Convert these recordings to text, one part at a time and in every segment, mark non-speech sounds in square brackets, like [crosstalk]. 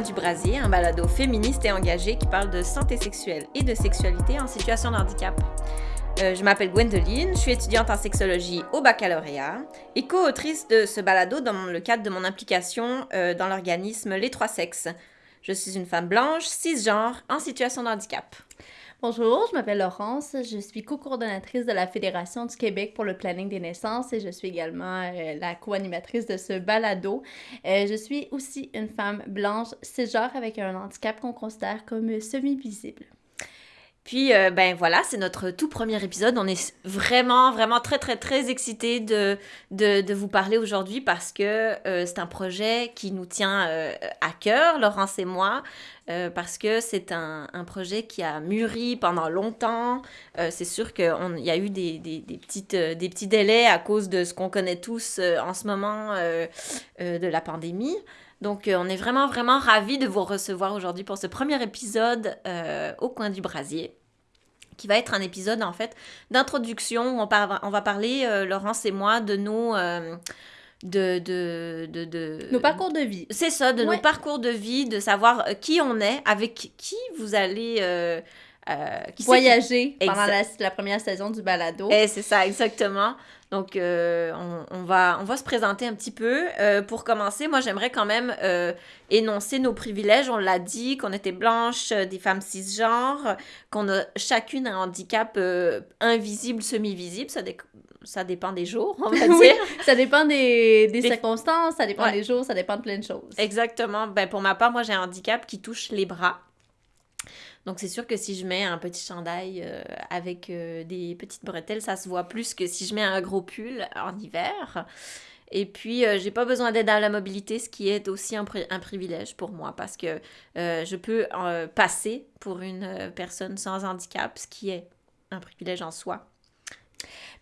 du brasier, un balado féministe et engagé qui parle de santé sexuelle et de sexualité en situation de handicap. Euh, je m'appelle Gwendoline, je suis étudiante en sexologie au baccalauréat et co-autrice de ce balado dans le cadre de mon implication euh, dans l'organisme Les Trois Sexes. Je suis une femme blanche, cisgenre, en situation de handicap. Bonjour, je m'appelle Laurence, je suis co-coordonnatrice de la Fédération du Québec pour le planning des naissances et je suis également euh, la co-animatrice de ce balado. Euh, je suis aussi une femme blanche cisgenre avec un handicap qu'on considère comme semi-visible. Puis, euh, ben voilà, c'est notre tout premier épisode. On est vraiment, vraiment très, très, très excités de, de, vous parler aujourd'hui parce que euh, c'est un projet qui nous tient euh, à cœur, Laurence et moi, parce que c'est un, un, projet qui a mûri pendant longtemps. c'est sûr qu'il y a eu des, des, petites, des petits délais à cause de ce qu'on connaît tous en ce moment de la pandémie. Donc, euh, on est vraiment, vraiment ravis de vous recevoir aujourd'hui pour ce premier épisode euh, au coin du brasier qui va être un épisode en fait d'introduction. On, on, va parler, euh, Laurence et moi, de nos... de, de, de, Nos parcours de vie. C'est ça, de nos parcours de vie, de savoir qui on est, avec qui vous allez... Voyager pendant la, la, première saison du balado. Et eh, c'est ça, exactement. Donc, euh, on, va, on va se présenter un petit peu. Euh, pour commencer, moi, j'aimerais quand même euh, énoncer nos privilèges. On l'a dit, qu'on était blanches, des femmes cisgenres, qu'on a chacune un handicap invisible, semi-visible. Ça, ça dépend des jours, on va [laughs] dire. ça dépend des, des, circonstances, ça dépend des jours, ça dépend de plein de choses. Exactement. Ben, pour ma part, moi, j'ai un handicap qui touche les bras. Donc c'est sûr que si je mets un petit chandail euh, avec euh, des petites bretelles, ça se voit plus que si je mets un gros pull en hiver. Et puis, euh, j'ai pas besoin d'aide à la mobilité, ce qui est aussi un, un privilège pour moi parce que je peux passer pour une personne sans handicap, ce qui est un privilège en soi.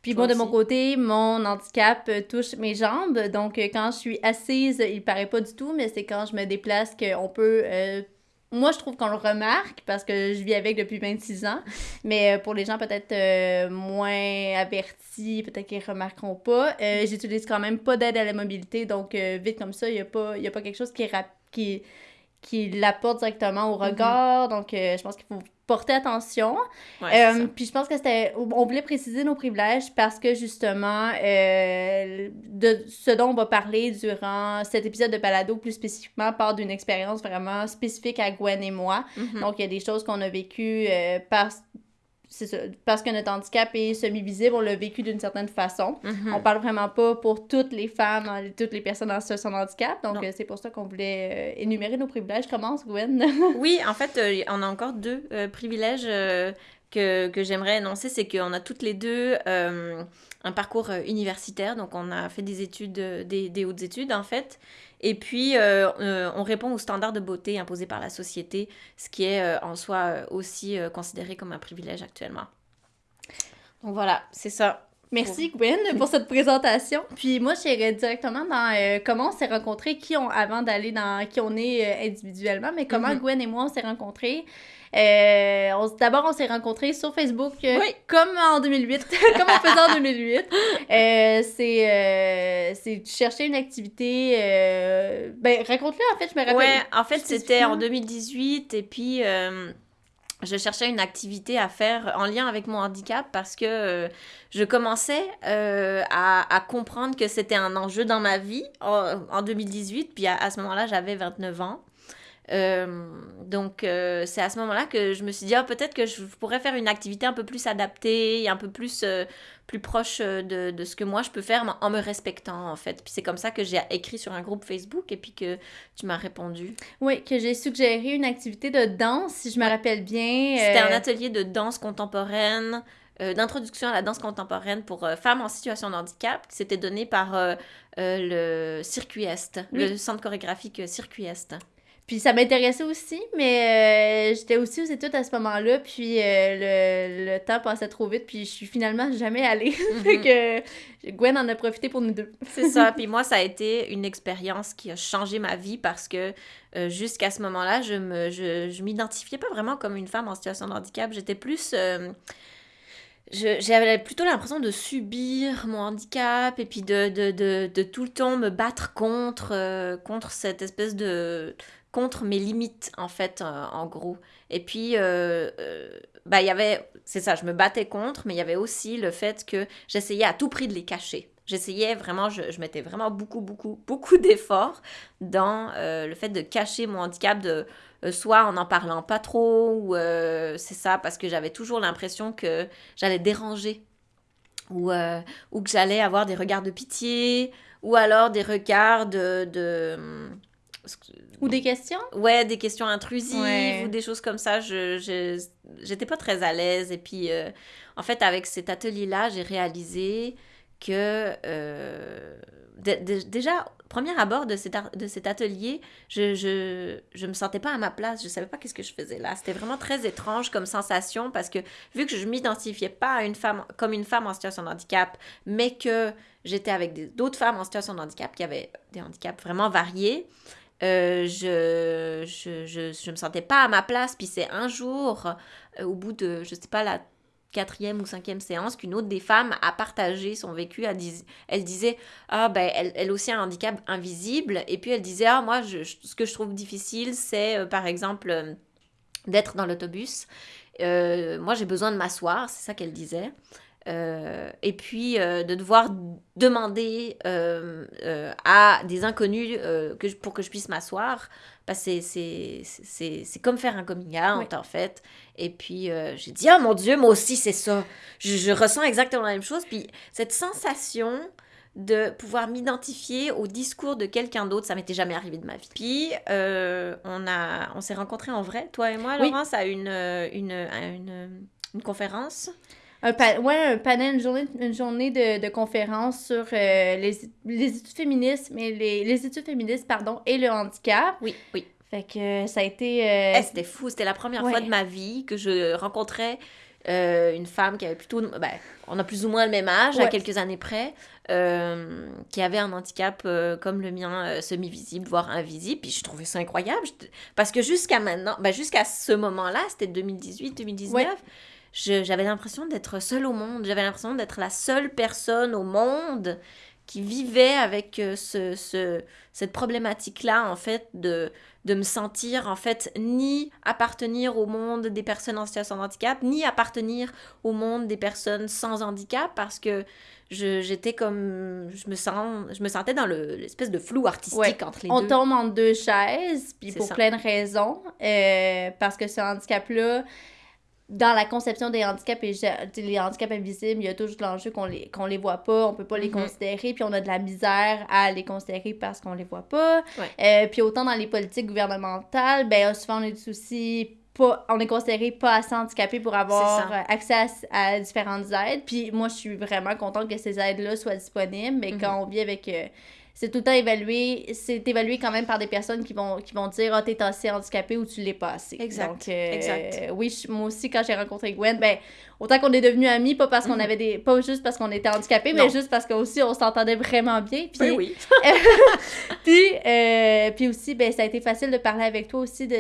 Puis bon, de mon côté, mon handicap touche mes jambes. Donc, quand je suis assise, il paraît pas du tout, mais c'est quand je me déplace qu'on peut moi, je trouve qu'on le remarque parce que je vis avec depuis 26 ans. Mais euh, pour les gens peut-être euh, moins avertis, peut-être qu'ils remarqueront pas, euh, j'utilise quand même pas d'aide à la mobilité. Donc, vite comme ça, il n'y a, pas, quelque chose qui, qui, qui l'apporte directement au mhm. regard. Donc, je pense qu'il faut porter attention. Euh, puis je pense que c'était. On voulait préciser nos privilèges parce que justement, euh, de ce dont on va parler durant cet épisode de Palado, plus spécifiquement, part d'une expérience vraiment spécifique à Gwen et moi. Mm-hmm. Donc, il y a des choses qu'on a vécues euh, parce c'est parce que notre handicap est semi-visible, on l'a vécu d'une certaine façon. Mm-hmm. On parle vraiment pas pour toutes les femmes, toutes les personnes en situation de handicap. Donc, euh, c'est pour ça qu'on voulait euh, énumérer nos privilèges. Commence, Gwen? oui, en fait, euh, on a encore deux privilèges que, que j'aimerais énoncer. C'est qu'on a toutes les deux un parcours universitaire. Donc, on a fait des études, des, des hautes études, en fait. Et puis, euh, euh, on répond aux standards de beauté imposés par la société, ce qui est euh, en soi aussi considéré comme un privilège actuellement. Donc voilà, c'est ça. Merci Gwen pour cette présentation. Puis moi, j'irais directement dans comment on s'est rencontrés, qui ont, avant d'aller dans qui on est individuellement, mais comment mm-hmm. Gwen et moi on s'est rencontrés. Euh, D'abord, on s'est rencontrés sur Facebook, euh, comme en 2008, [laughs] comme on faisait en 2008. Euh, c'est euh, chercher une activité. Euh, ben, raconte-le, en fait, je me rappelle. Ouais, en fait, c'était en 2018, et puis je cherchais une activité à faire en lien avec mon handicap parce que je commençais à, à, comprendre que c'était un enjeu dans ma vie en, en 2018. Puis à, à ce moment-là, j'avais 29 ans. Euh, donc, euh, c'est à ce moment-là que je me suis dit, ah, peut-être que je pourrais faire une activité un peu plus adaptée, un peu plus, euh, plus proche de, de, ce que moi je peux faire en me respectant, en fait. Puis c'est comme ça que j'ai écrit sur un groupe Facebook et puis que tu m'as répondu. Oui, que j'ai suggéré une activité de danse, si je me rappelle bien. C'était un atelier de danse contemporaine d'introduction à la danse contemporaine pour femmes en situation de handicap qui s'était donné par le Circuit Est, le centre chorégraphique Circuit Est. Puis ça m'intéressait aussi, mais euh, j'étais aussi aux études à ce moment-là, puis euh, le, le, temps passait trop vite, puis je suis finalement jamais allée. [laughs] Mm que Gwen en a profité pour nous deux. C'est ça, [laughs] puis moi, ça a été une expérience qui a changé ma vie parce que euh, jusqu'à ce moment-là, je me je, je m'identifiais pas vraiment comme une femme en situation de handicap. J'étais plus j'avais plutôt l'impression de subir mon handicap et puis de, de, de, de, tout le temps me battre contre, contre cette espèce de, contre mes limites, en fait, en gros. Et puis, euh, bah, il y avait, c'est ça, je me battais contre, mais il y avait aussi le fait que j'essayais à tout prix de les cacher. J'essayais vraiment, je, mettais vraiment beaucoup, beaucoup, [laughs] beaucoup d'efforts dans le fait de cacher mon handicap, de euh, soit en n'en parlant pas trop, ou euh, c'est ça, parce que j'avais toujours l'impression que j'allais déranger, ou, euh, ou que j'allais avoir des regards de pitié, ou alors des regards de... ou des questions Ouais, des questions intrusives ou des choses comme ça. Je j'étais pas très à l'aise. Et puis, en fait, avec cet atelier-là, j'ai réalisé que déjà, premier abord de cet, de cet atelier, je, je, je me sentais pas à ma place. Je savais pas qu'est-ce que je faisais là. C'était vraiment très étrange comme sensation parce que vu que je m'identifiais pas à une femme comme une femme en situation de handicap, mais que j'étais avec d'autres femmes en situation de handicap qui avaient des handicaps vraiment variés, euh, je, je, je, je, me sentais pas à ma place. Puis c'est un jour, euh, au bout de, je sais pas, la quatrième ou cinquième séance qu'une autre des femmes a partagé son vécu. Elle, disait, ah ben, elle, elle, aussi a un handicap invisible. Et puis elle disait, ah moi, ce que je trouve difficile, c'est euh, par exemple d'être dans l'autobus. Moi, j'ai besoin de m'asseoir, c'est ça qu'elle disait. Et puis de devoir demander à des inconnus que pour que je puisse m'asseoir c'est comme faire un coming out, en fait. Et puis, euh, j'ai dit, oh mon Dieu, moi aussi, c'est ça. Je, ressens exactement la même chose. Puis, cette sensation de pouvoir m'identifier au discours de quelqu'un d'autre, ça m'était jamais arrivé de ma vie. Puis, euh, on, a, on s'est rencontrés en vrai, toi et moi, Laurence, à une, une, une, une conférence. Un, ouais, un panel, une journée, une journée de, de conférence sur euh, les, les, études féministes, mais les, les, études féministes, pardon, et le handicap. Oui, oui. Fait que ça a été... Euh, eh, c'était fou, c'était la première fois de ma vie que je rencontrais euh, une femme qui avait plutôt... Ben, on a plus ou moins le même âge, à quelques années près, qui avait un handicap comme le mien, semi-visible, voire invisible. Puis je trouvais ça incroyable, parce que jusqu'à maintenant, ben, jusqu'à ce moment-là, c'était 2018, 2019 j'avais l'impression d'être seule au monde. J'avais l'impression d'être la seule personne au monde qui vivait avec euh, ce, ce cette problématique-là, en fait, de, de me sentir, en fait, ni appartenir au monde des personnes en situation de handicap, ni appartenir au monde des personnes sans handicap, parce que j'étais comme je me sens je me sentais dans l'espèce de flou artistique entre les on deux. On tombe en deux chaises puis pour plein de raisons euh, parce que ce handicap là dans la conception des handicaps et les handicaps invisibles, il y a toujours l'enjeu qu'on les, qu'on les voit pas, on peut pas les mm-hmm. considérer, puis on a de la misère à les considérer parce qu'on les voit pas. Euh, puis autant dans les politiques gouvernementales, ben souvent on est aussi pas, on est considéré pas assez handicapé pour avoir accès à, différentes aides. Puis moi, je suis vraiment contente que ces aides-là soient disponibles, mais mm-hmm. quand on vit avec... Euh, c'est tout le temps évalué, c'est évalué quand même par des personnes qui vont, qui vont dire, ah, oh, t'es assez handicapé ou tu l'es pas assez. Exact. Donc, euh, exact. Oui, moi aussi, quand j'ai rencontré Gwen, ben, autant qu'on est devenus amis, pas parce qu'on mhm. avait des, pas juste parce qu'on était handicapés, mais juste parce qu'aussi on s'entendait vraiment bien. Puis, ben oui. [laughs] puis, euh, puis aussi, ben, ça a été facile de parler avec toi aussi de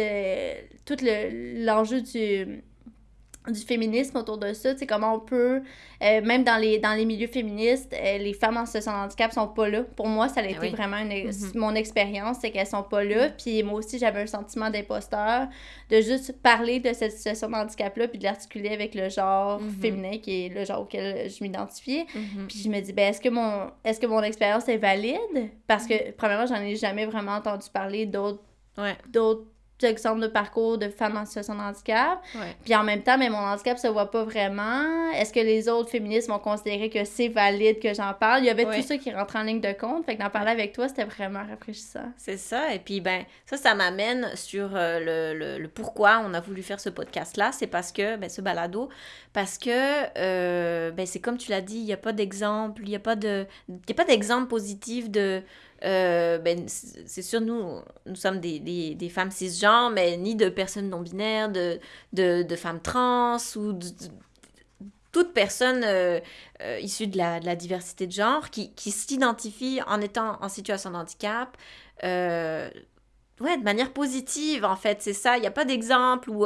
tout l'enjeu du du féminisme autour de ça, tu sais, comment on peut, euh, même dans les, dans les milieux féministes, euh, les femmes en situation de handicap sont pas là. Pour moi, ça a ah été vraiment une, mm-hmm. mon expérience, c'est qu'elles sont pas là. Mm-hmm. Puis moi aussi, j'avais un sentiment d'imposteur de juste parler de cette situation de handicap-là, puis de l'articuler avec le genre mm-hmm. féminin, qui est le genre auquel je m'identifiais. Puis je me dis, ben, est-ce que mon, est-ce que mon expérience est valide? Parce que, premièrement, j'en ai jamais vraiment entendu parler d'autres d'autres exemple de parcours de femmes en situation de handicap. Puis en même temps, mais mon handicap se voit pas vraiment. Est-ce que les autres féministes vont considérer que c'est valide que j'en parle? Il y avait tout ça qui rentre en ligne de compte. Fait que d'en parler avec toi, c'était vraiment rafraîchissant. C'est ça. Et puis, ben, ça, ça m'amène sur euh, le, le, pourquoi on a voulu faire ce podcast-là. C'est parce que, ben, ce balado, parce que, euh, ben, c'est comme tu l'as dit, il n'y a pas d'exemple, il n'y a pas de, a pas d'exemple positif de euh, ben, c'est sûr, nous, nous sommes des, des, des, femmes cisgenres, mais ni de personnes non-binaires, de, de, de, femmes trans ou de, toute personne euh, euh, issue de la, de la, diversité de genre qui, qui s'identifie en étant en situation de handicap. Ouais, de manière positive, en fait, c'est ça. Il n'y a pas d'exemple où,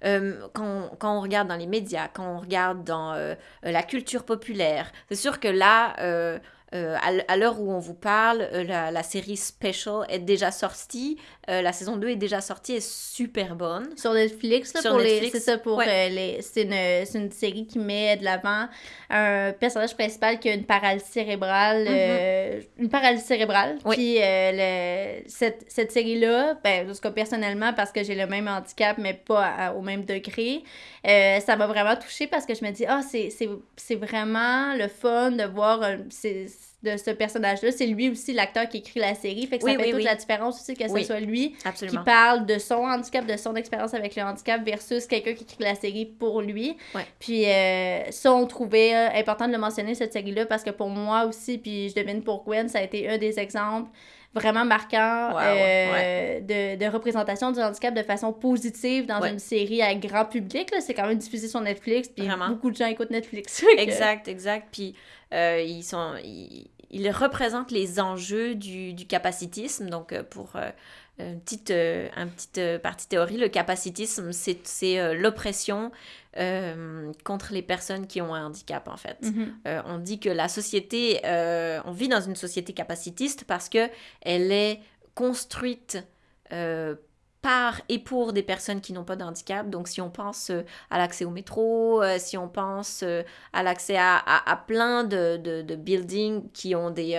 quand, quand, on regarde dans les médias, quand on regarde dans la culture populaire, c'est sûr que là, à l'heure où on vous parle, euh, la, série Special est déjà sortie. Euh, la saison 2 est déjà sortie et super bonne. Sur Netflix, là, pour les. C'est ça, pour les. C'est une, une, série qui met de l'avant un personnage principal qui a une paralysie cérébrale. Mm-hmm. une paralysie cérébrale. Puis le, cette, cette série-là, ben, en tout cas personnellement, parce que j'ai le même handicap, mais pas au même degré, ça m'a vraiment touchée parce que je me dis, ah, c'est vraiment le fun de voir de ce personnage-là. C'est lui aussi l'acteur qui écrit la série. Fait que ça fait toute la différence aussi que ce soit lui qui parle de son handicap, de son expérience avec le handicap versus quelqu'un qui écrit la série pour lui. Puis euh, ça, on trouvait euh, important de le mentionner, cette série-là, parce que pour moi aussi, puis je devine pour Gwen, ça a été un des exemples vraiment marquant euh, De, de, représentation du handicap de façon positive dans une série à grand public. C'est quand même diffusé sur Netflix, puis beaucoup de gens écoutent Netflix. [laughs] exact, exact. Puis euh, ils sont... Ils, représentent les enjeux du, du capacitisme. Donc, euh, pour une petite, un petite partie théorie, le capacitisme, c'est l'oppression euh, contre les personnes qui ont un handicap, en fait. Mhm. Euh, on dit que la société, euh, on vit dans une société capacitiste parce que elle est construite par et pour des personnes qui n'ont pas de handicap. Donc, si on pense à l'accès au métro, si on pense à l'accès à, à, plein de, de, de, buildings qui ont des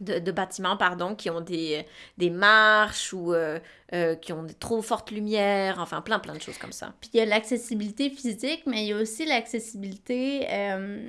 de, bâtiments pardon, qui ont des, des marches ou euh, euh, qui ont des trop fortes lumières, enfin plein plein de choses comme ça. Puis il y a l'accessibilité physique, mais il y a aussi l'accessibilité... Euh,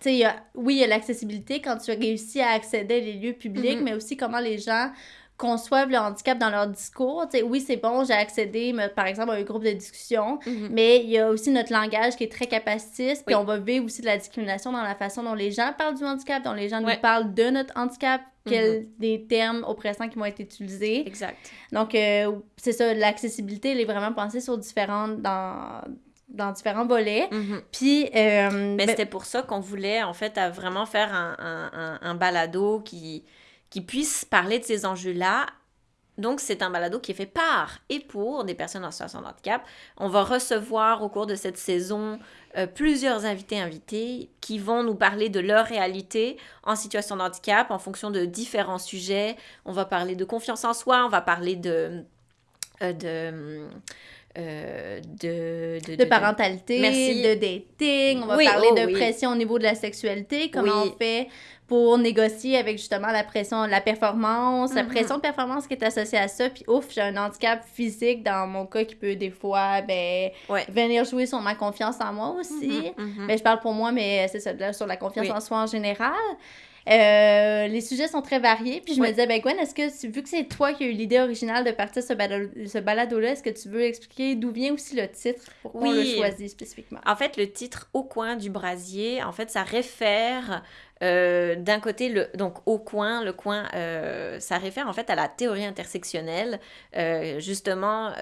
tu sais, oui, il y a l'accessibilité quand tu réussis à accéder à les lieux publics, mm-hmm. mais aussi comment les gens conçoivent le handicap dans leur discours. sais, oui, c'est bon, j'ai accédé, par exemple, à un groupe de discussion, mhm. mais il y a aussi notre langage qui est très capacitiste, puis on va vivre aussi de la discrimination dans la façon dont les gens parlent du handicap, dont les gens nous parlent de notre handicap, quels mhm. des termes oppressants qui vont être utilisés. Exact. Donc, euh, c'est ça, l'accessibilité, elle est vraiment pensée sur différentes... dans dans différents volets. Mhm. Puis... Euh, mais ben c'était pour ça qu'on voulait, en fait, à vraiment faire un, un, un balado qui qui puisse parler de ces enjeux-là. Donc, c'est un balado qui est fait par et pour des personnes en situation de handicap. On va recevoir au cours de cette saison euh, plusieurs invités invités qui vont nous parler de leur réalité en situation de handicap en fonction de différents sujets. On va parler de confiance en soi, on va parler de... Euh, de euh, de, de, parentalité, de dating, on va parler oh de pression au niveau de la sexualité, comment on fait pour négocier avec justement la pression, la performance, la mm-hmm. pression de performance qui est associée à ça? Puis ouf, j'ai un handicap physique dans mon cas qui peut des fois ben, venir jouer sur ma confiance en moi aussi. Ben, je parle pour moi, mais c'est ça, sur la confiance en soi en général. Euh, les sujets sont très variés. Puis je me disais, ben Gwen, est-ce que, vu que c'est toi qui as eu l'idée originale de partir ce, ce balado-là, est-ce que tu veux expliquer d'où vient aussi le titre? Pourquoi oui. on choisi spécifiquement? En fait, le titre Au coin du brasier, en fait, ça réfère euh, d'un côté, donc au coin, le coin, euh, ça réfère en fait à la théorie intersectionnelle. Euh, justement,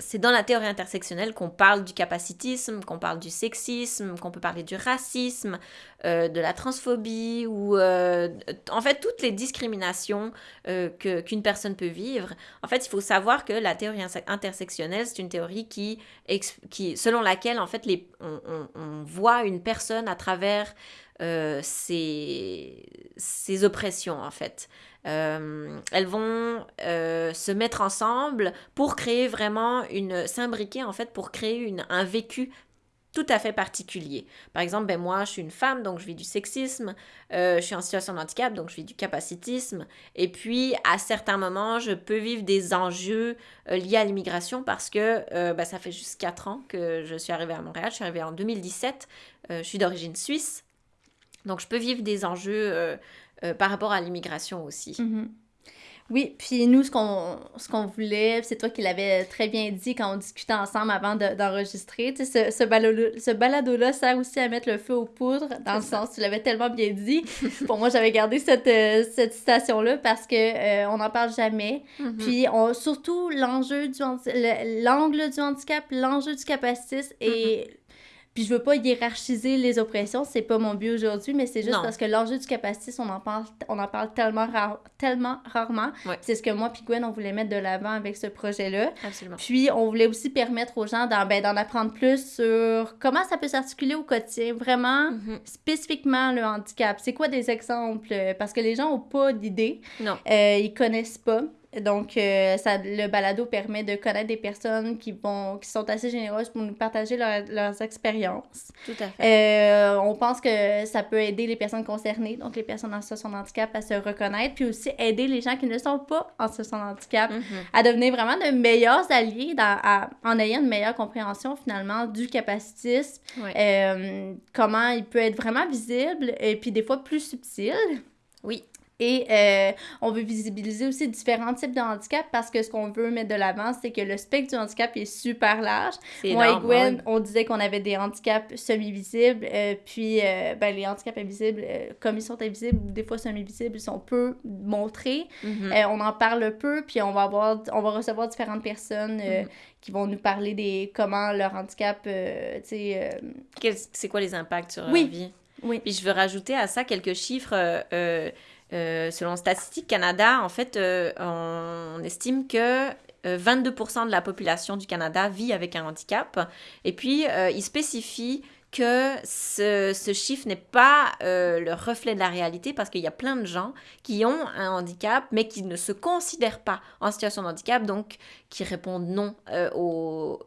c'est dans la théorie intersectionnelle qu'on parle du capacitisme, qu'on parle du sexisme, qu'on peut parler du racisme, de la transphobie ou en fait toutes les discriminations qu'une personne peut vivre. En fait, il faut savoir que la théorie intersectionnelle, c'est une théorie qui, qui selon laquelle en fait on voit une personne à travers euh, ces, oppressions, en fait. Euh, elles vont euh, se mettre ensemble pour créer vraiment une... s'imbriquer, en fait, pour créer une, un vécu tout à fait particulier. Par exemple, ben moi, je suis une femme, donc je vis du sexisme, je suis en situation de handicap, donc je vis du capacitisme, et puis à certains moments, je peux vivre des enjeux liés à l'immigration parce que ben, ça fait juste 4 ans que je suis arrivée à Montréal, je suis arrivée en 2017, je suis d'origine suisse, donc, je peux vivre des enjeux euh, euh, par rapport à l'immigration aussi. Mhm. Oui, puis nous, ce qu'on ce qu'on voulait, c'est toi qui l'avais très bien dit quand on discutait ensemble avant d'enregistrer. tu sais, ce, ce balado-là sert aussi à mettre le feu aux poudres, dans le sens, tu l'avais tellement bien dit. [laughs] Pour moi, j'avais gardé cette, euh, cette citation-là parce que on n'en parle jamais. Mhm. Puis on, surtout l'enjeu du l'angle du handicap, l'enjeu du capacitisme et Puis je veux pas hiérarchiser les oppressions, c'est pas mon but aujourd'hui, mais c'est juste parce que l'enjeu du capacitisme, on en parle, on en parle tellement, tellement rarement. C'est ce que moi puis Gwen, on voulait mettre de l'avant avec ce projet-là. Absolument. Puis on voulait aussi permettre aux gens d'en ben, apprendre plus sur comment ça peut s'articuler au quotidien, vraiment mm-hmm. spécifiquement le handicap. C'est quoi des exemples? Parce que les gens ont pas d'idée. Non. Euh, ils connaissent pas. Donc, euh, ça, le balado permet de connaître des personnes qui, vont, qui sont assez généreuses pour nous partager leurs expériences. Tout à fait. Euh, on pense que ça peut aider les personnes concernées, donc les personnes en situation de handicap, à se reconnaître, puis aussi aider les gens qui ne sont pas en situation de handicap mm-hmm. à devenir vraiment de meilleurs alliés dans, en ayant une meilleure compréhension finalement du capacitisme, euh, comment il peut être vraiment visible et puis des fois plus subtil. Oui. Et euh, on veut visibiliser aussi différents types de handicap parce que ce qu'on veut mettre de l'avant, c'est que le spectre du handicap est super large. Moi et Gwen, on disait qu'on avait des handicaps semi-visibles, euh, puis euh, ben, les handicaps invisibles, comme ils sont invisibles, des fois semi-visibles, ils sont peu montrés. Mm-hmm. on en parle peu, puis on va, avoir, on va recevoir différentes personnes mm-hmm. qui vont nous parler des comment leur handicap, tu sais... C'est quoi les impacts sur leur vie? Oui. Puis je veux rajouter à ça quelques chiffres euh, selon Statistique Canada, en fait, euh, on, estime que 22% euh, de la population du Canada vit avec un handicap. Et puis, il spécifie que ce, ce chiffre n'est pas le reflet de la réalité parce qu'il y a plein de gens qui ont un handicap mais qui ne se considèrent pas en situation de handicap, donc qui répondent non au,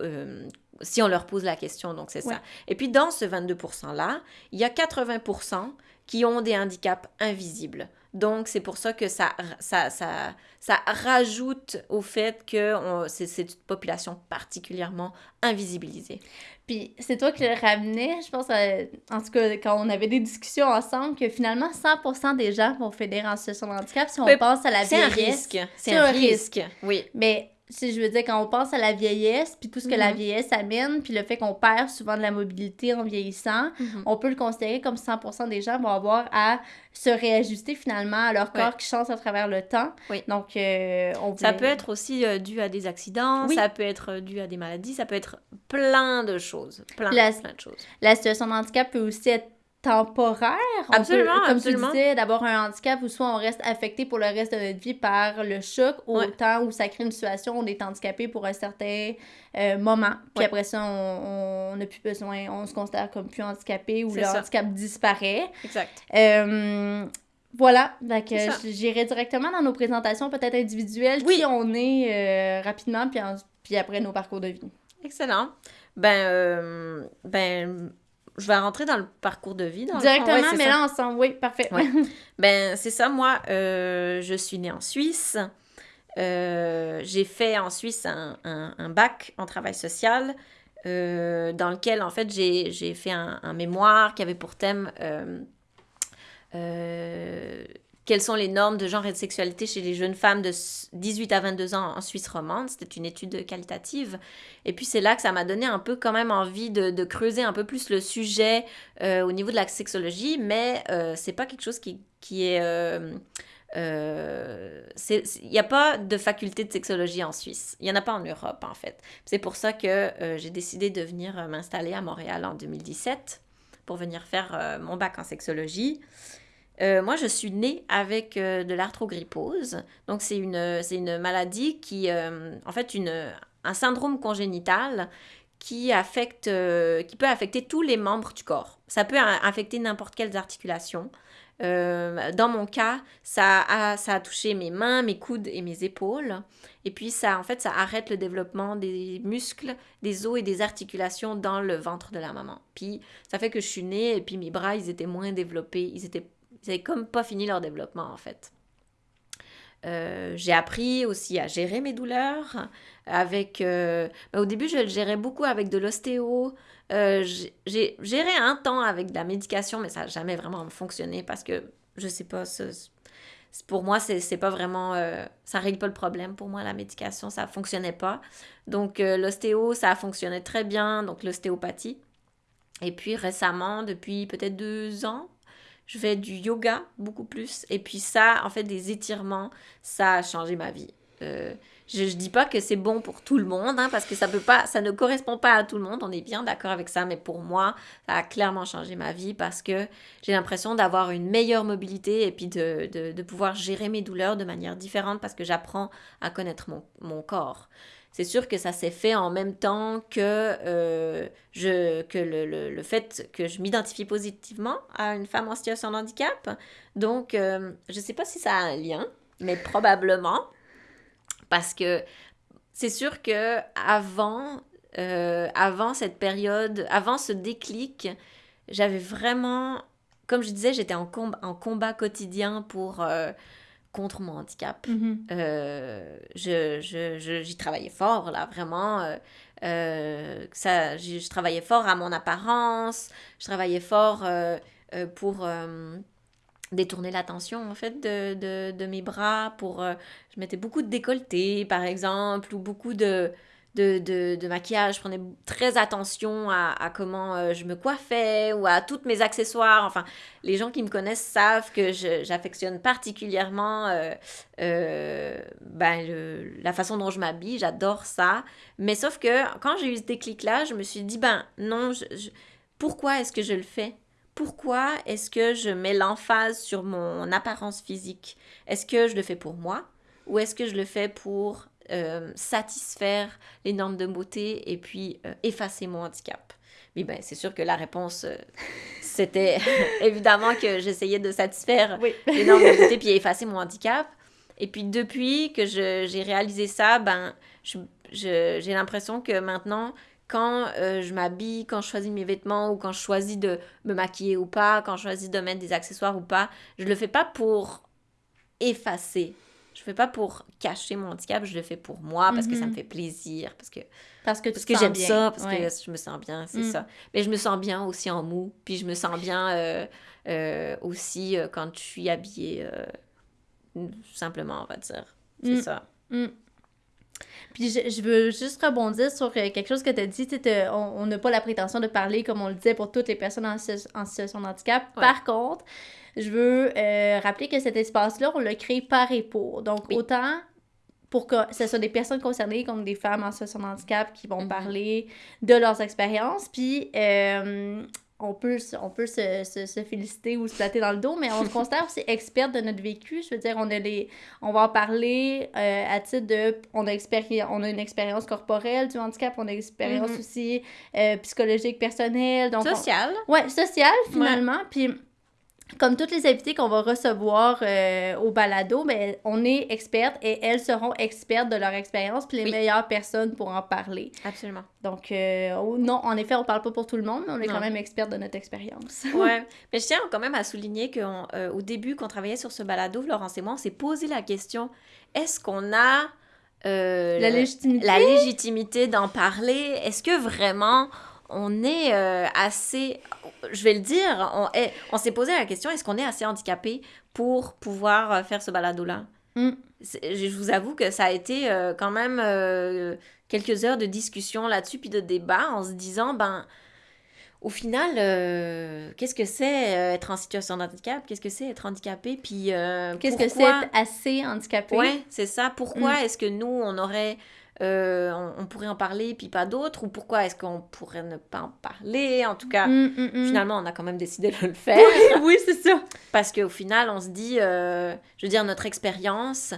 si on leur pose la question. Donc c'est ça. Et puis dans ce 22%-là, il y a 80% qui ont des handicaps invisibles. Donc, c'est pour ça que ça, ça, ça, ça rajoute au fait que c'est une population particulièrement invisibilisée. Puis, c'est toi qui le ramenais, je pense, en tout cas, quand on avait des discussions ensemble, que finalement, 100% des gens vont fédérer en situation de handicap si on pense à la vieillesse. C'est un risque. C'est un, risque. Oui. Mais si je veux dire, quand on pense à la vieillesse, puis tout ce que la mhm. vieillesse amène, puis le fait qu'on perd souvent de la mobilité en vieillissant, mhm. on peut le considérer comme 100% des gens vont avoir à se réajuster finalement à leur corps qui change à travers le temps. Oui. Donc, euh, on Ça peut être aussi euh, dû à des accidents, ça peut être euh, dû à des maladies, ça peut être plein de choses. Plein, plein de choses. La situation de handicap peut aussi être temporaire. absolument, comme absolument. tu disais, d'avoir un handicap où soit on reste affecté pour le reste de notre vie par le choc, autant où ça crée une situation où on est handicapé pour un certain euh, moment. Puis après ça, on n'a plus besoin, on se considère comme plus handicapé ou le handicap disparaît. Exact. Euh, voilà, donc j'irai directement dans nos présentations peut-être individuelles, oui. qui on est euh, rapidement, puis, puis après nos parcours de vie. Excellent. Ben, ben je vais rentrer dans le parcours de vie. Directement, mais là, ensemble, oui, parfait. [laughs] ben, c'est ça, moi, euh, je suis née en Suisse. Euh, j'ai fait en Suisse un, un, bac en travail social, euh, dans lequel, en fait, j'ai fait un, un, mémoire qui avait pour thème quelles sont les normes de genre et de sexualité chez les jeunes femmes de 18 à 22 ans en Suisse romande. C'était une étude qualitative. Et puis c'est là que ça m'a donné un peu quand même envie de, creuser un peu plus le sujet euh, au niveau de la sexologie, mais euh, c'est pas quelque chose qui, qui est... Euh, il n'y a pas de faculté de sexologie en Suisse. Il n'y en a pas en Europe, en fait. C'est pour ça que j'ai décidé de venir m'installer à Montréal en 2017 pour venir faire mon bac en sexologie. Euh, moi, je suis née avec euh, de l'arthrogrypose. Donc, c'est une, une maladie qui, euh, en fait, une, un syndrome congénital qui, affecte, qui peut affecter tous les membres du corps. Ça peut affecter n'importe quelles articulations. dans mon cas, ça a, ça a touché mes mains, mes coudes et mes épaules. Et puis, ça, en fait, ça arrête le développement des muscles, des os et des articulations dans le ventre de la maman. Puis, ça fait que je suis née et puis mes bras, ils étaient moins développés. Ils étaient ils n'avaient comme pas fini leur développement en fait. Euh, j'ai appris aussi à gérer mes douleurs avec euh, bah, au début je le gérais beaucoup avec de l'ostéo. Euh, j'ai géré un temps avec de la médication mais ça n'a jamais vraiment fonctionné parce que je sais pas pour moi c'est pas vraiment ça règle pas le problème. Pour moi la médication ça fonctionnait pas. Donc l'ostéo ça a fonctionné très bien donc l'ostéopathie. Et puis récemment depuis peut-être deux ans je fais du yoga beaucoup plus. Et puis ça, en fait, des étirements, ça a changé ma vie. je, ne dis pas que c'est bon pour tout le monde, hein, parce que ça peut pas, ça ne correspond pas à tout le monde. On est bien d'accord avec ça, mais pour moi, ça a clairement changé ma vie parce que j'ai l'impression d'avoir une meilleure mobilité et puis de, pouvoir gérer mes douleurs de manière différente parce que j'apprends à connaître mon corps. C'est sûr que ça s'est fait en même temps que, euh, je, que le, le, le, fait que je m'identifie positivement à une femme en situation de handicap. Donc, euh, je ne sais pas si ça a un lien, mais probablement. Parce que c'est sûr que avant, euh, avant cette période, avant ce déclic, j'avais vraiment, comme je disais, j'étais en, en combat quotidien pour contre mon handicap. Mm-hmm. Euh, je, je, j'y travaillais fort, là, vraiment. ça, je, travaillais fort à mon apparence, je travaillais fort pour détourner l'attention en fait de, de, de, mes bras pour euh, je mettais beaucoup de décolleté par exemple ou beaucoup de de, de, maquillage je prenais très attention à, comment euh, je me coiffais ou à tous mes accessoires. Enfin les gens qui me connaissent savent que j'affectionne particulièrement euh, ben, la façon dont je m'habille. J'adore ça. Mais sauf que quand j'ai eu ce déclic là je me suis dit ben non pourquoi est-ce que je le fais? Pourquoi est-ce que je mets l'emphase sur mon apparence physique? Est-ce que je le fais pour moi? Ou est-ce que je le fais pour euh, satisfaire les normes de beauté et puis euh, effacer mon handicap Oui, ben, c'est sûr que la réponse, euh, [laughs] c'était [laughs] évidemment que j'essayais de satisfaire [laughs] les normes de beauté puis effacer mon handicap. Et puis depuis que j'ai réalisé ça, ben, j'ai l'impression que maintenant, quand euh, je m'habille, quand je choisis mes vêtements ou quand je choisis de me maquiller ou pas, quand je choisis de mettre des accessoires ou pas, je le fais pas pour effacer. Je fais pas pour cacher mon handicap, je le fais pour moi parce que ça me mhm. fait plaisir, parce que parce que, parce que j'aime ça, parce que je me sens bien, c'est mm. ça. Mais je me sens bien aussi en mou, puis je me sens bien euh, euh, aussi quand je suis habillée simplement, on va dire. C'est mm. ça. Puis je, veux juste rebondir sur euh, quelque chose que tu as dit. on n'a pas la prétention de parler, comme on le disait, pour toutes les personnes en, situation de handicap. Par contre, je veux euh, rappeler que cet espace-là, on l'a créé par et pour. Donc, autant pour que ce soit des personnes concernées comme des femmes en situation de handicap qui vont mm-hmm. parler de leurs expériences. Puis, euh, on peut, on peut se, se, se, féliciter ou se flatter dans le dos, mais on se considère aussi experte de notre vécu. Je veux dire, on, a les, on va en parler euh, à titre de... On a, on a une expérience corporelle du handicap, on a une expérience mm-hmm. aussi euh, psychologique, personnelle. Donc sociale. Ouais, sociale, finalement. Puis comme toutes les invités qu'on va recevoir euh, au balado, ben, on est expertes et elles seront expertes de leur expérience, puis les meilleures personnes pour en parler. Absolument. Donc, euh, oh, non, en effet, on parle pas pour tout le monde, mais on est quand même expertes de notre expérience. [laughs] ouais. Mais je tiens quand même à souligner qu'au euh, début, quand on travaillait sur ce balado, Florence et moi, on s'est posé la question est-ce qu'on a la légitimité, la légitimité d'en parler? Est-ce que vraiment on est assez je vais le dire, on, on s'est posé la question est-ce qu'on est assez handicapé pour pouvoir euh, faire ce balado-là? Mm. Je vous avoue que ça a été euh, quand même euh, quelques heures de discussion là-dessus, puis de débat, en se disant ben, au final, qu'est-ce que c'est être en situation de handicap? Qu'est-ce que c'est être handicapé? Puis qu'est-ce que c'est être assez handicapé? Oui, c'est ça. Pourquoi mm. est-ce que nous, on aurait euh, on, pourrait en parler puis pas d'autres ou pourquoi est-ce qu'on pourrait ne pas en parler en tout cas? Mm, mm, mm. finalement on a quand même décidé de le faire. [laughs] oui, c'est ça. Parce qu'au final on se dit euh, je veux dire notre expérience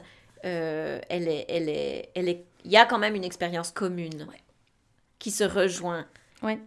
euh, elle est elle est elle est il y a quand même une expérience commune qui se rejoint. Ouais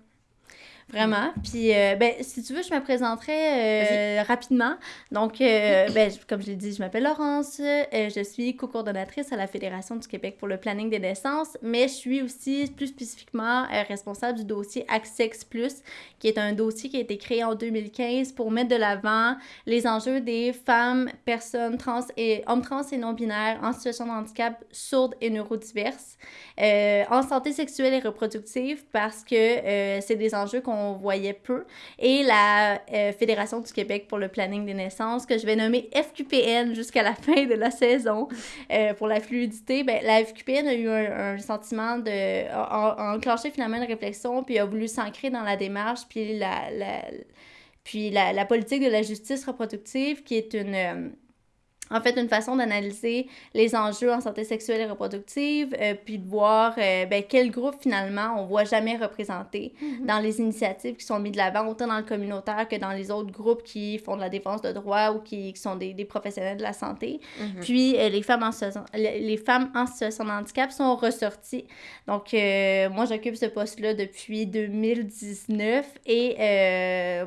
Vraiment. Puis, euh, ben, si tu veux, je me présenterai euh, rapidement. Donc, euh, ben, comme je l'ai dit, je m'appelle Laurence. je suis co-coordonnatrice à la Fédération du Québec pour le planning des naissances, mais je suis aussi plus spécifiquement responsable du dossier Access Plus, qui est un dossier qui a été créé en 2015 pour mettre de l'avant les enjeux des femmes, personnes trans et hommes trans et non-binaires en situation de handicap sourdes et neurodiverses en santé sexuelle et reproductive parce que c'est des enjeux qu'on on voyait peu, et la euh, Fédération du Québec pour le planning des naissances, que je vais nommer FQPN jusqu'à la [laughs] fin de la saison euh, pour la fluidité. Ben, la FQPN a eu un, sentiment de... A, enclenché finalement une réflexion, puis a voulu s'ancrer dans la démarche, puis la, la puis la, la, politique de la justice reproductive, qui est une... En fait une façon d'analyser les enjeux en santé sexuelle et reproductive, euh, puis de voir euh, ben, quel groupe finalement on voit jamais représenté Mhm. dans les initiatives qui sont mises de l'avant, autant dans le communautaire que dans les autres groupes qui font de la défense de droits ou qui, qui sont des, des professionnels de la santé. Mhm. Puis euh, les, femmes en situation, les femmes en situation de handicap sont ressorties. Donc moi j'occupe ce poste-là depuis 2019 et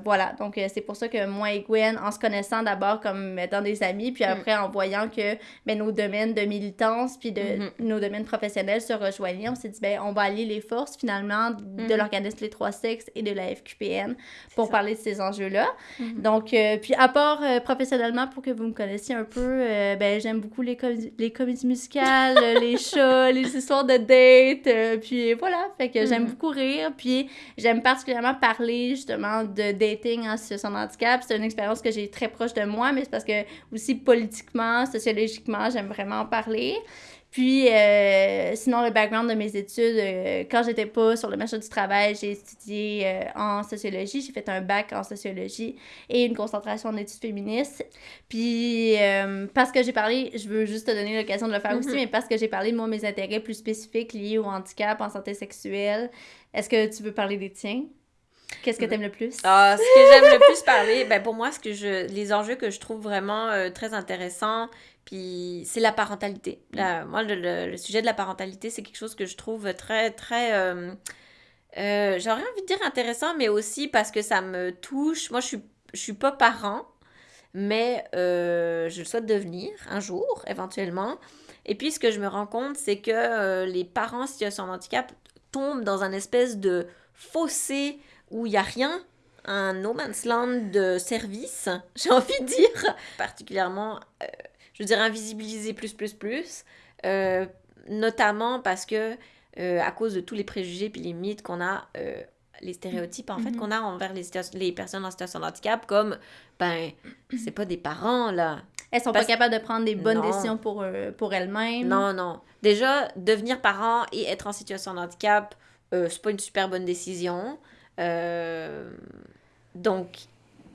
voilà, donc c'est pour ça que moi et Gwen, en se connaissant d'abord comme étant des amis, puis après en voyant que ben, nos domaines de militance puis de Mhm. nos domaines professionnels se rejoignaient, on s'est dit ben on va allier les forces finalement de Mhm. l'organisme Les Trois Sexes et de la FQPN pour ça. parler de ces enjeux-là. Mhm. Donc, euh, puis à part euh, professionnellement, pour que vous me connaissiez un peu, euh, ben j'aime beaucoup les, comé- les comédies musicales, [laughs] les chats, les histoires de dates, euh, puis voilà, fait que j'aime beaucoup rire, puis j'aime particulièrement parler justement de dating en situation de handicap. C'est une expérience que j'ai très proche de moi, mais c'est parce que aussi politiquement, sociologiquement, j'aime vraiment en parler. Puis, euh, sinon, le background de mes études, euh, quand j'étais pas sur le marché du travail, j'ai étudié euh, en sociologie. J'ai fait un bac en sociologie et une concentration en études féministes. Puis, euh, parce que j'ai parlé, je veux juste te donner l'occasion de le faire aussi, Mhm. mais parce que j'ai parlé de moi, mes intérêts plus spécifiques liés au handicap, en santé sexuelle, est-ce que tu veux parler des tiens? Qu'est-ce que Mhm. t'aimes le plus? Ah, ce que j'aime le plus parler, ben pour moi, ce que je, les enjeux que je trouve vraiment euh, très intéressants, puis c'est la parentalité. La- moi, le, le- le sujet de la parentalité, c'est quelque chose que je trouve très, très, euh, euh, j'aurais envie de dire intéressant, mais aussi parce que ça me touche. Moi, je suis, je suis pas parent, mais euh, je le souhaite devenir un jour, éventuellement. Et puis, ce que je me rends compte, c'est que euh, les parents en situation de handicap tombent dans un espèce de fossé où il n'y a rien, un no man's land de service, [laughs] j'ai envie de dire, particulièrement, euh, je veux dire, invisibilisé plus, plus, plus, euh, notamment parce que, euh, à cause de tous les préjugés puis les mythes qu'on a, les stéréotypes, en fait, Mhm. qu'on a envers les, personnes en situation de handicap, comme, ben, c'est pas des parents, là. Elles sont Parce- pas capables de prendre des bonnes Non. décisions pour, pour elles-mêmes. Non, non. Déjà, devenir parent et être en situation de handicap, c'est pas une super bonne décision. Euh, donc,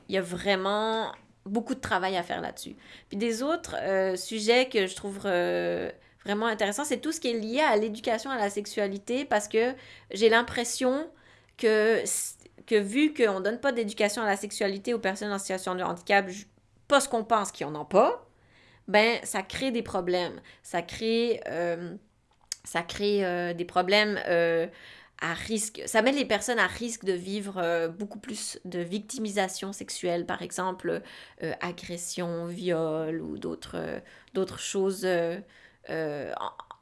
il y a vraiment beaucoup de travail à faire là-dessus. Puis des autres euh, sujets que je trouve euh, vraiment intéressants, c'est tout ce qui est lié à l'éducation à la sexualité, parce que j'ai l'impression que, que vu qu'on donne pas d'éducation à la sexualité aux personnes en situation de handicap, pas ce qu'on pense qu'ils en ont pas, ben ça crée des problèmes. Ça crée, ça crée des problèmes à risque. Ça met les personnes à risque de vivre euh, beaucoup plus de victimisation sexuelle, par exemple euh, agression, viol ou d'autres euh, choses euh, euh,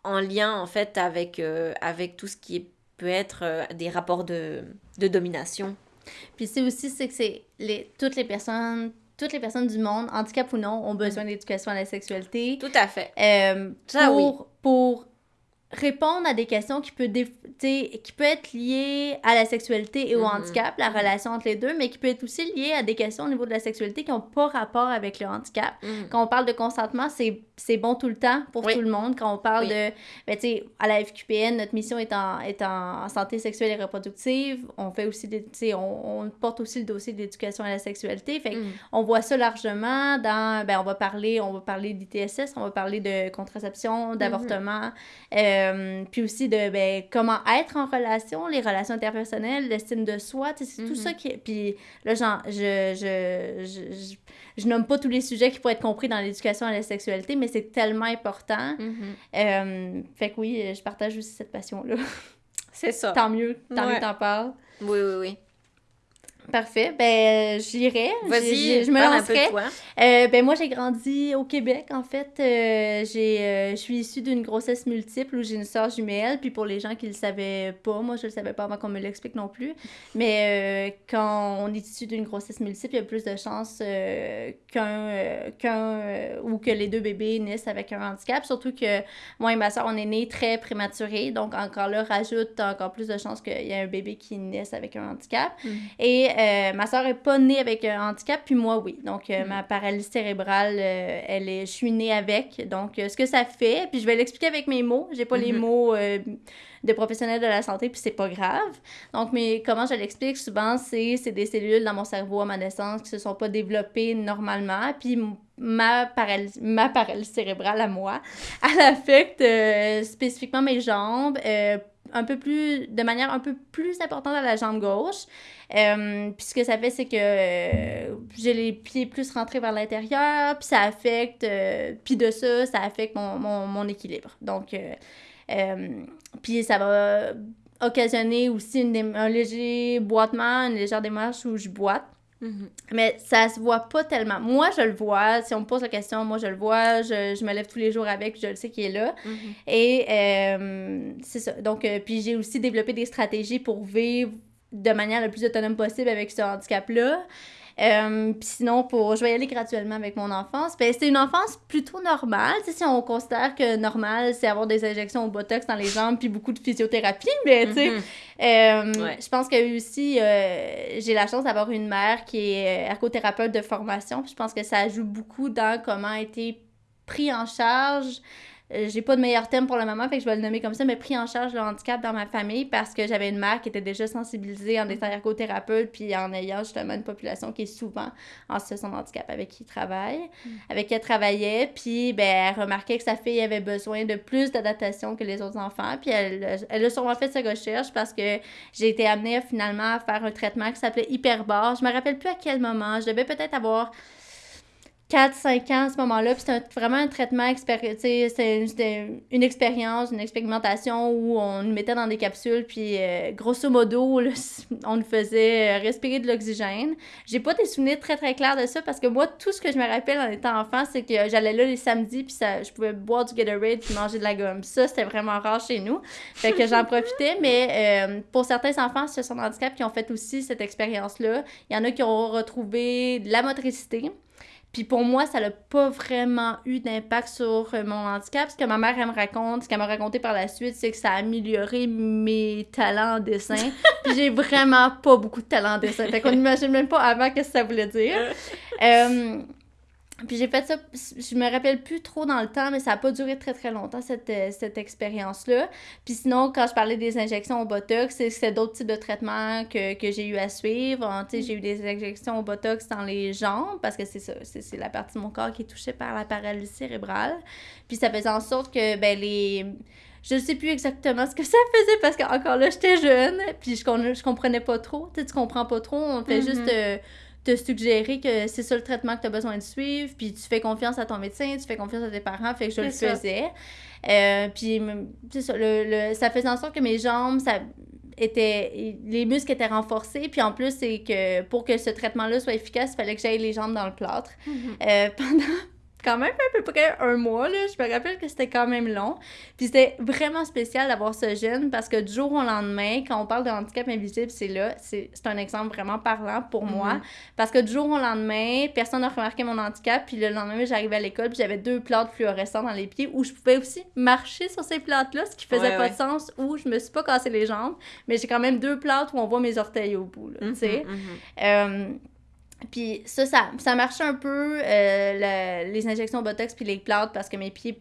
en, en lien en fait avec, avec tout ce qui est- peut être des rapports de, de domination. Puis c'est aussi c'est que c'est les toutes les personnes toutes les personnes du monde, handicap ou non, ont besoin d'éducation à la sexualité. Tout à fait. Ça, pour, pour répondre à des questions qui t'sais, qui peut être liées à la sexualité et au Mhm. handicap, la relation entre les deux, mais qui peut être aussi liée à des questions au niveau de la sexualité qui n'ont pas rapport avec le handicap. Mhm. Quand on parle de consentement, c'est bon tout le temps pour Oui. tout le monde. Quand on parle Oui. de, ben, tu sais, à la FQPN, notre mission est en, est en santé sexuelle et reproductive. On fait aussi, tu sais, on, on porte aussi le dossier de l'éducation à la sexualité. Fait Mhm. on voit ça largement dans, ben, on va parler, on va parler d'ITSS, on va parler de contraception, d'avortement, euh, puis aussi de, ben, comment être en relation, les relations interpersonnelles, l'estime de soi, c'est tout Mhm. ça qui, puis là, genre, je, je, je, je, je nomme pas tous les sujets qui pourraient être compris dans l'éducation à la sexualité, mais c'est tellement important. Mhm. Euh, fait que oui, je partage aussi cette passion-là. C'est ça. tant mieux, tant mieux Ouais. t'en parles. Oui, oui, oui. Parfait, ben j'irai. Vas-y, je me lancerai. Euh, ben moi j'ai grandi au Québec en fait. Euh, j'ai, euh, je suis issue d'une grossesse multiple où j'ai une soeur jumelle. Puis pour les gens qui le savaient pas, moi je le savais pas avant qu'on me l'explique non plus. Mais quand on est issu d'une grossesse multiple, il y a plus de chances qu'un qu'un ou que les deux bébés naissent avec un handicap. Surtout que moi et ma soeur on est nés très prématurés, donc encore là rajoute encore plus de chances qu'il y ait un bébé qui naisse avec un handicap. Mhm. Et euh, ma soeur est pas née avec un handicap, puis moi, oui. Donc, euh, Mhm. ma paralysie cérébrale, euh, elle est, je suis née avec. Donc, ce que ça fait, puis je vais l'expliquer avec mes mots. J'ai pas les Mhm. mots de professionnel de la santé, puis c'est pas grave. Donc, mais comment je l'explique? Souvent, c'est c'est des cellules dans mon cerveau à ma naissance qui se sont pas développées normalement, puis ma paralysie, ma paralysie cérébrale à moi, [laughs] elle affecte spécifiquement mes jambes, un peu plus, de manière un peu plus importante à la jambe gauche. Euh, puis ce que ça fait, c'est que euh, j'ai les pieds plus rentrés vers l'intérieur, puis ça affecte, euh, puis de ça, ça affecte mon, mon, équilibre. Donc, euh, puis ça va occasionner aussi une un léger boitement, une légère démarche où je boite. Mhm. Mais ça se voit pas tellement. Moi, je le vois. Si on me pose la question, moi, je le vois. Je, je me lève tous les jours avec, je le sais qu'il est là. Mhm. Et euh, c'est ça. Donc, euh, puis j'ai aussi développé des stratégies pour vivre de manière le plus autonome possible avec ce handicap-là. Euh, puis sinon, pour, je vais y aller graduellement avec mon enfance. Ben, c'est une enfance plutôt normale. Tu sais, si on considère que normal, c'est avoir des injections au botox dans les jambes puis beaucoup de physiothérapie. Mais tu sais, Mhm. euh, Ouais. je pense que aussi, euh, j'ai la chance d'avoir une mère qui est euh, ergothérapeute de formation. Puis je pense que ça joue beaucoup dans comment a été pris en charge. Euh, j'ai pas de meilleur thème pour le moment, fait que je vais le nommer comme ça, mais pris en charge le handicap dans ma famille parce que j'avais une mère qui était déjà sensibilisée en étant ergothérapeute puis en ayant justement une population qui est souvent en situation de handicap avec qui il travaille, avec qui elle travaillait. Puis ben, elle remarquait que sa fille avait besoin de plus d'adaptation que les autres enfants. Puis elle, elle a sûrement fait sa recherche parce que j'ai été amenée finalement à faire un traitement qui s'appelait Hyperbar. Je me rappelle plus à quel moment. Je devais peut-être avoir 4-5 ans à ce moment-là. Puis c'était un- vraiment un traitement C'était une expérience, une expérimentation où on nous mettait dans des capsules. Puis euh, grosso modo, [laughs] on nous faisait euh, respirer de l'oxygène. J'ai pas des souvenirs très très clairs de ça parce que moi, tout ce que je me rappelle en étant enfant, c'est que j'allais là les samedis. Puis ça, je pouvais boire du Gatorade puis manger de la gomme. Ça, c'était vraiment rare chez nous. Fait que j'en profitais. Mais euh, pour certains enfants en situation de handicap qui ont fait aussi cette expérience-là, il y en a qui ont retrouvé de la motricité. Puis pour moi, ça n'a pas vraiment eu d'impact sur euh, mon handicap. Ce que ma mère, elle me raconte, ce qu'elle m'a raconté par la suite, c'est que ça a amélioré mes talents en dessin. [laughs] Puis j'ai vraiment pas beaucoup de talent en dessin. Fait qu'on [laughs] n'imagine même pas avant qu'est-ce que ça voulait dire. Euh, puis j'ai fait ça, je me rappelle plus trop dans le temps, mais ça a pas duré très très longtemps cette, euh, cette expérience-là. Puis sinon, quand je parlais des injections au Botox, c'est- d'autres types de traitements que, que j'ai eu à suivre. Hein, tu sais, J'ai eu des injections au Botox dans les jambes, parce que c'est ça, c'est la partie de mon corps qui est touchée par la paralysie cérébrale. Puis ça faisait en sorte que ben, les... Je ne sais plus exactement ce que ça faisait parce qu'encore là, j'étais jeune, puis je, je comprenais pas trop. Tu sais, tu comprends pas trop, on fait Mhm. juste euh, te suggérer que c'est ça le traitement que tu as besoin de suivre, puis tu fais confiance à ton médecin, tu fais confiance à tes parents, fait que je le ça. faisais. Euh, puis, ça, le, le- ça faisait en sorte que mes jambes, ça était, les muscles étaient renforcés, puis en plus, c'est que pour que ce traitement-là soit efficace, il fallait que j'aille les jambes dans le plâtre. Mhm. Euh, [laughs] pendant quand même à peu près un mois, là. Je me rappelle que c'était quand même long. Puis c'était vraiment spécial d'avoir ce gène parce que du jour au lendemain, quand on parle de handicap invisible, c'est là. C'est un exemple vraiment parlant pour moi. Mhm. Parce que du jour au lendemain, personne n'a remarqué mon handicap. Puis le lendemain, j'arrivais à l'école, puis j'avais deux plantes fluorescentes dans les pieds où je pouvais aussi marcher sur ces plantes-là, ce qui faisait Ouais, pas ouais. de sens, où je me suis pas cassé les jambes. Mais j'ai quand même deux plantes où on voit mes orteils au bout, là, tu sais. Mhm, mhm. Euh, puis ça, ça, ça marchait un peu, euh, le- les injections Botox puis les plantes parce que mes pieds,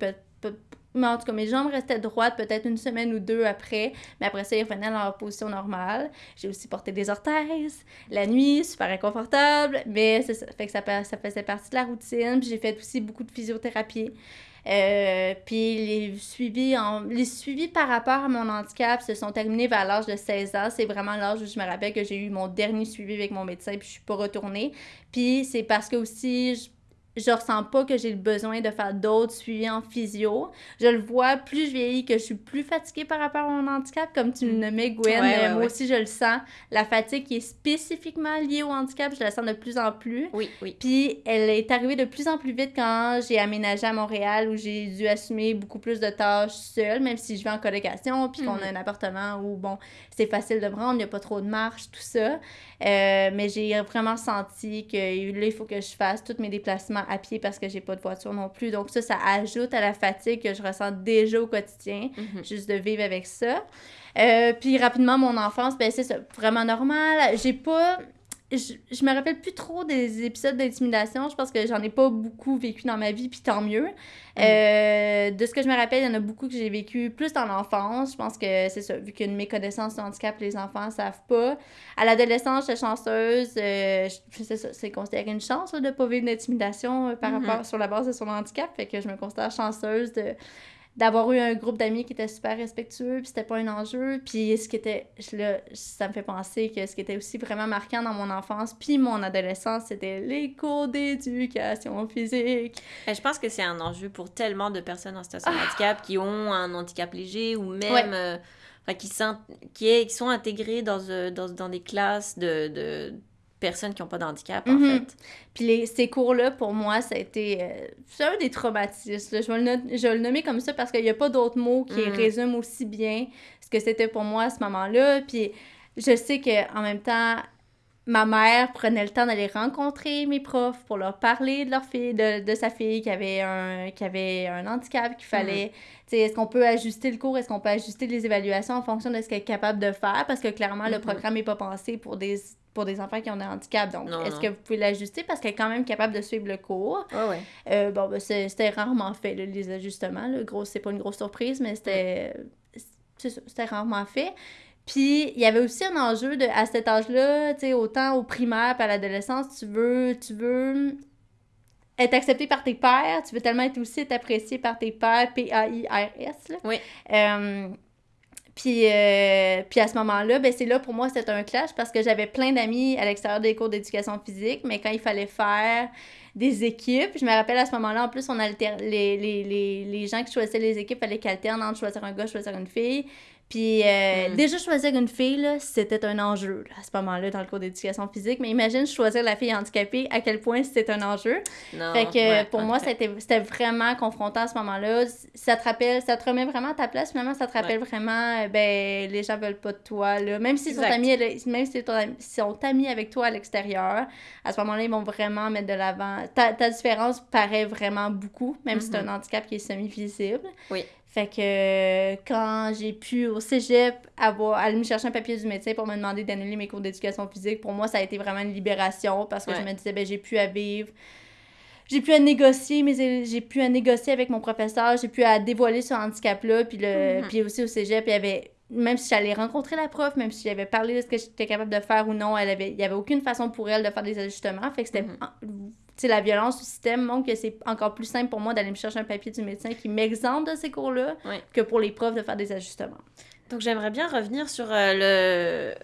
mais en tout cas, mes jambes restaient droites peut-être une semaine ou deux après, mais après ça, ils revenaient dans leur position normale. J'ai aussi porté des orthèses la nuit, super inconfortable, mais ça, fait que ça, ça faisait partie de la routine. J'ai fait aussi beaucoup de physiothérapie. Euh, puis les suivis, en, les suivis par rapport à mon handicap se sont terminés vers l'âge de 16 ans. C'est vraiment l'âge où je me rappelle que j'ai eu mon dernier suivi avec mon médecin puis je suis pas retournée. Puis c'est parce que aussi je, je ressens pas que j'ai le besoin de faire d'autres suivis en physio. Je le vois, plus je vieillis, que je suis plus fatiguée par rapport à mon handicap, comme tu le nommais, Gwen. Ouais, ouais, Euh, moi ouais. aussi, je le sens. La fatigue qui est spécifiquement liée au handicap, je la sens de plus en plus. Oui, oui. Puis elle est arrivée de plus en plus vite quand j'ai aménagé à Montréal où j'ai dû assumer beaucoup plus de tâches seule, même si je vais en colocation, puis qu'on a un appartement où, bon, c'est facile de me rendre, il n'y a pas trop de marche, tout ça. Euh, mais j'ai vraiment senti que là, il faut que je fasse tous mes déplacements à pied parce que j'ai pas de voiture non plus. Donc ça, ça ajoute à la fatigue que je ressens déjà au quotidien Mhm. juste de vivre avec ça. Euh, puis rapidement, mon enfance, ben c'est vraiment normal. J'ai pas... je, je me rappelle plus trop des épisodes d'intimidation. Je pense que j'en ai pas beaucoup vécu dans ma vie, puis tant mieux. Mm. Euh, de ce que je me rappelle, il y en a beaucoup que j'ai vécu plus dans l'enfance. Je pense que c'est ça, vu qu'il y a une méconnaissance du handicap, les enfants ne savent pas. À l'adolescence, j'étais chanceuse. Euh, c'est ça, c'est considéré une chance de ne pas vivre d'intimidation euh, par mm-hmm. rapport sur la base de son handicap. Fait que je me considère chanceuse de d'avoir eu un groupe d'amis qui était super respectueux, puis c'était pas un enjeu. Puis ce qui était, là, ça me fait penser que ce qui était aussi vraiment marquant dans mon enfance, puis mon adolescence, c'était les cours d'éducation physique. Et je pense que c'est un enjeu pour tellement de personnes en situation de ah! handicap qui ont un handicap léger ou même... Euh, qui, est, qui sont intégrés dans, euh, dans, dans des classes de, de personnes qui n'ont pas de handicap, en mhm. fait. Puis les, ces cours-là, pour moi, ça a été... Euh, c'est un des traumatismes. Je, vais le, je vais le nommer comme ça parce qu'il n'y a pas d'autres mots qui mhm. résument aussi bien ce que c'était pour moi à ce moment-là. Puis je sais qu'en même temps, ma mère prenait le temps d'aller rencontrer mes profs pour leur parler de leur fille, de, de sa fille qui avait un, qui avait un handicap, qu'il fallait, mhm. tu sais, est-ce qu'on peut ajuster le cours, est-ce qu'on peut ajuster les évaluations en fonction de ce qu'elle est capable de faire, parce que clairement, le programme n'est pas pensé pour des pour des enfants qui ont un handicap. Donc, est-ce que vous pouvez l'ajuster? Parce qu'elle est quand même capable de suivre le cours? ouais. Euh, bon, ben, c'était rarement fait, les ajustements. Gros, c'est pas une grosse surprise, mais c'était c'était rarement fait. Puis, il y avait aussi un enjeu de, à cet âge-là, tu sais, autant au primaire puis à l'adolescence, tu veux, tu veux être accepté par tes pères, tu veux tellement être aussi être apprécié par tes pères, P-A-I-R-S. Oui. Euh, puis, euh, puis à ce moment-là, ben c'est là pour moi, c'était un clash parce que j'avais plein d'amis à l'extérieur des cours d'éducation physique, mais quand il fallait faire des équipes, je me rappelle à ce moment-là, en plus, on alter les, les, les, les gens qui choisissaient les équipes fallait qu'alternent entre choisir un gars, choisir une fille. Puis euh, mm. déjà, choisir une fille, c'était un enjeu à ce moment-là dans le cours d'éducation physique. Mais imagine choisir la fille handicapée, à quel point c'était un enjeu. Non, fait que pour moi, c'était vraiment confrontant à ce moment-là. Ça te rappelle, ça te remet vraiment à ta place. Finalement, ça te rappelle vraiment, euh, ben, les gens veulent pas de toi. Là. Même s'ils sont amis, même si sont amis avec toi à l'extérieur, à ce moment-là, ils vont vraiment mettre de l'avant. Ta, ta, différence paraît vraiment beaucoup, même si c'est un mm-hmm. handicap qui est semi-visible. Oui. Fait que quand j'ai pu au cégep avoir, aller me chercher un papier du médecin pour me demander d'annuler mes cours d'éducation physique, pour moi, ça a été vraiment une libération parce que je me disais, ben, j'ai pu à vivre. J'ai pu à négocier, mais j'ai pu à négocier avec mon professeur, j'ai pu à dévoiler ce handicap-là, puis, le, puis aussi au cégep, il y avait même si j'allais rencontrer la prof, même si j'avais parlé de ce que j'étais capable de faire ou non, elle avait, il n'y avait aucune façon pour elle de faire des ajustements. Fait que c'était mm-hmm la violence du système montre que c'est encore plus simple pour moi d'aller me chercher un papier du médecin qui m'exemple de ces cours-là que pour les profs de faire des ajustements. Donc j'aimerais bien revenir sur euh, le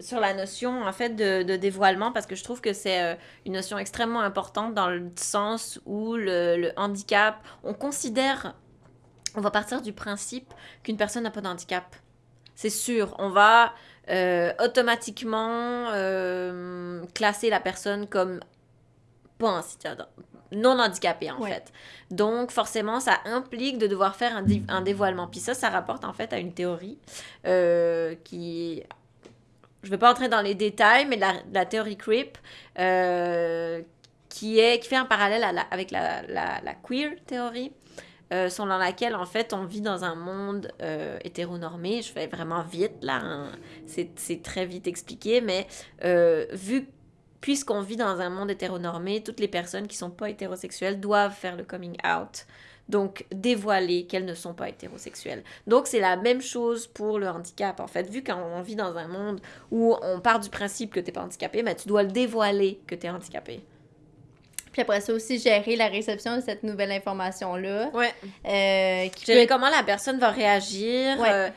sur la notion en fait de, dévoilement parce que je trouve que c'est euh, une notion extrêmement importante dans le sens où le, handicap, on considère, on va partir du principe qu'une personne n'a pas de handicap. C'est sûr, on va euh, automatiquement classer la personne comme pas non handicapé en fait. Donc forcément, ça implique de devoir faire un, un, dévoilement. Puis ça, ça rapporte en fait à une théorie euh, qui... Je ne vais pas entrer dans les détails, mais la, la théorie CRIP, euh, qui, est, qui fait un parallèle avec la, la, la queer théorie. Euh, selon laquelle en fait on vit dans un monde euh, hétéronormé. Je fais vraiment vite là, hein. c'est très vite expliqué, mais vu puisqu'on vit dans un monde hétéronormé, toutes les personnes qui ne sont pas hétérosexuelles doivent faire le coming out. Donc, dévoiler qu'elles ne sont pas hétérosexuelles. Donc, c'est la même chose pour le handicap. En fait, vu qu'on vit dans un monde où on part du principe que tu n'es pas handicapé, mais tu dois le dévoiler que tu es handicapé. Puis après ça aussi, gérer la réception de cette nouvelle information-là. Ouais. Euh, gérer comment la personne va réagir. Ouais. Euh,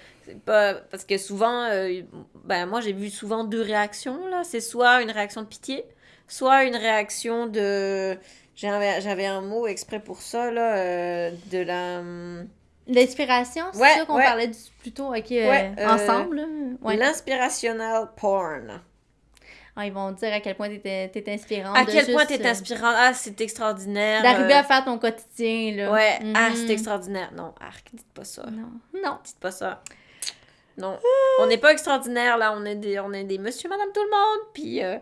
pas parce que souvent euh, ben moi j'ai vu souvent deux réactions là c'est soit une réaction de pitié soit une réaction de j'avais un mot exprès pour ça là euh, de la hum, l'inspiration c'est ça qu'on parlait du, plutôt ok euh, ensemble l'inspirational porn ah, ils vont dire à quel point tu es, inspirante. À quel point tu es inspirante. Ah, c'est extraordinaire. D'arriver à faire ton quotidien, là. Ouais. Ah, c'est mhm. extraordinaire. Non, arc, dites pas ça. Non. Non. Dites pas ça. Non. On n'est pas extraordinaire, là. On est des, on est des monsieur, madame, tout le monde. Puis euh,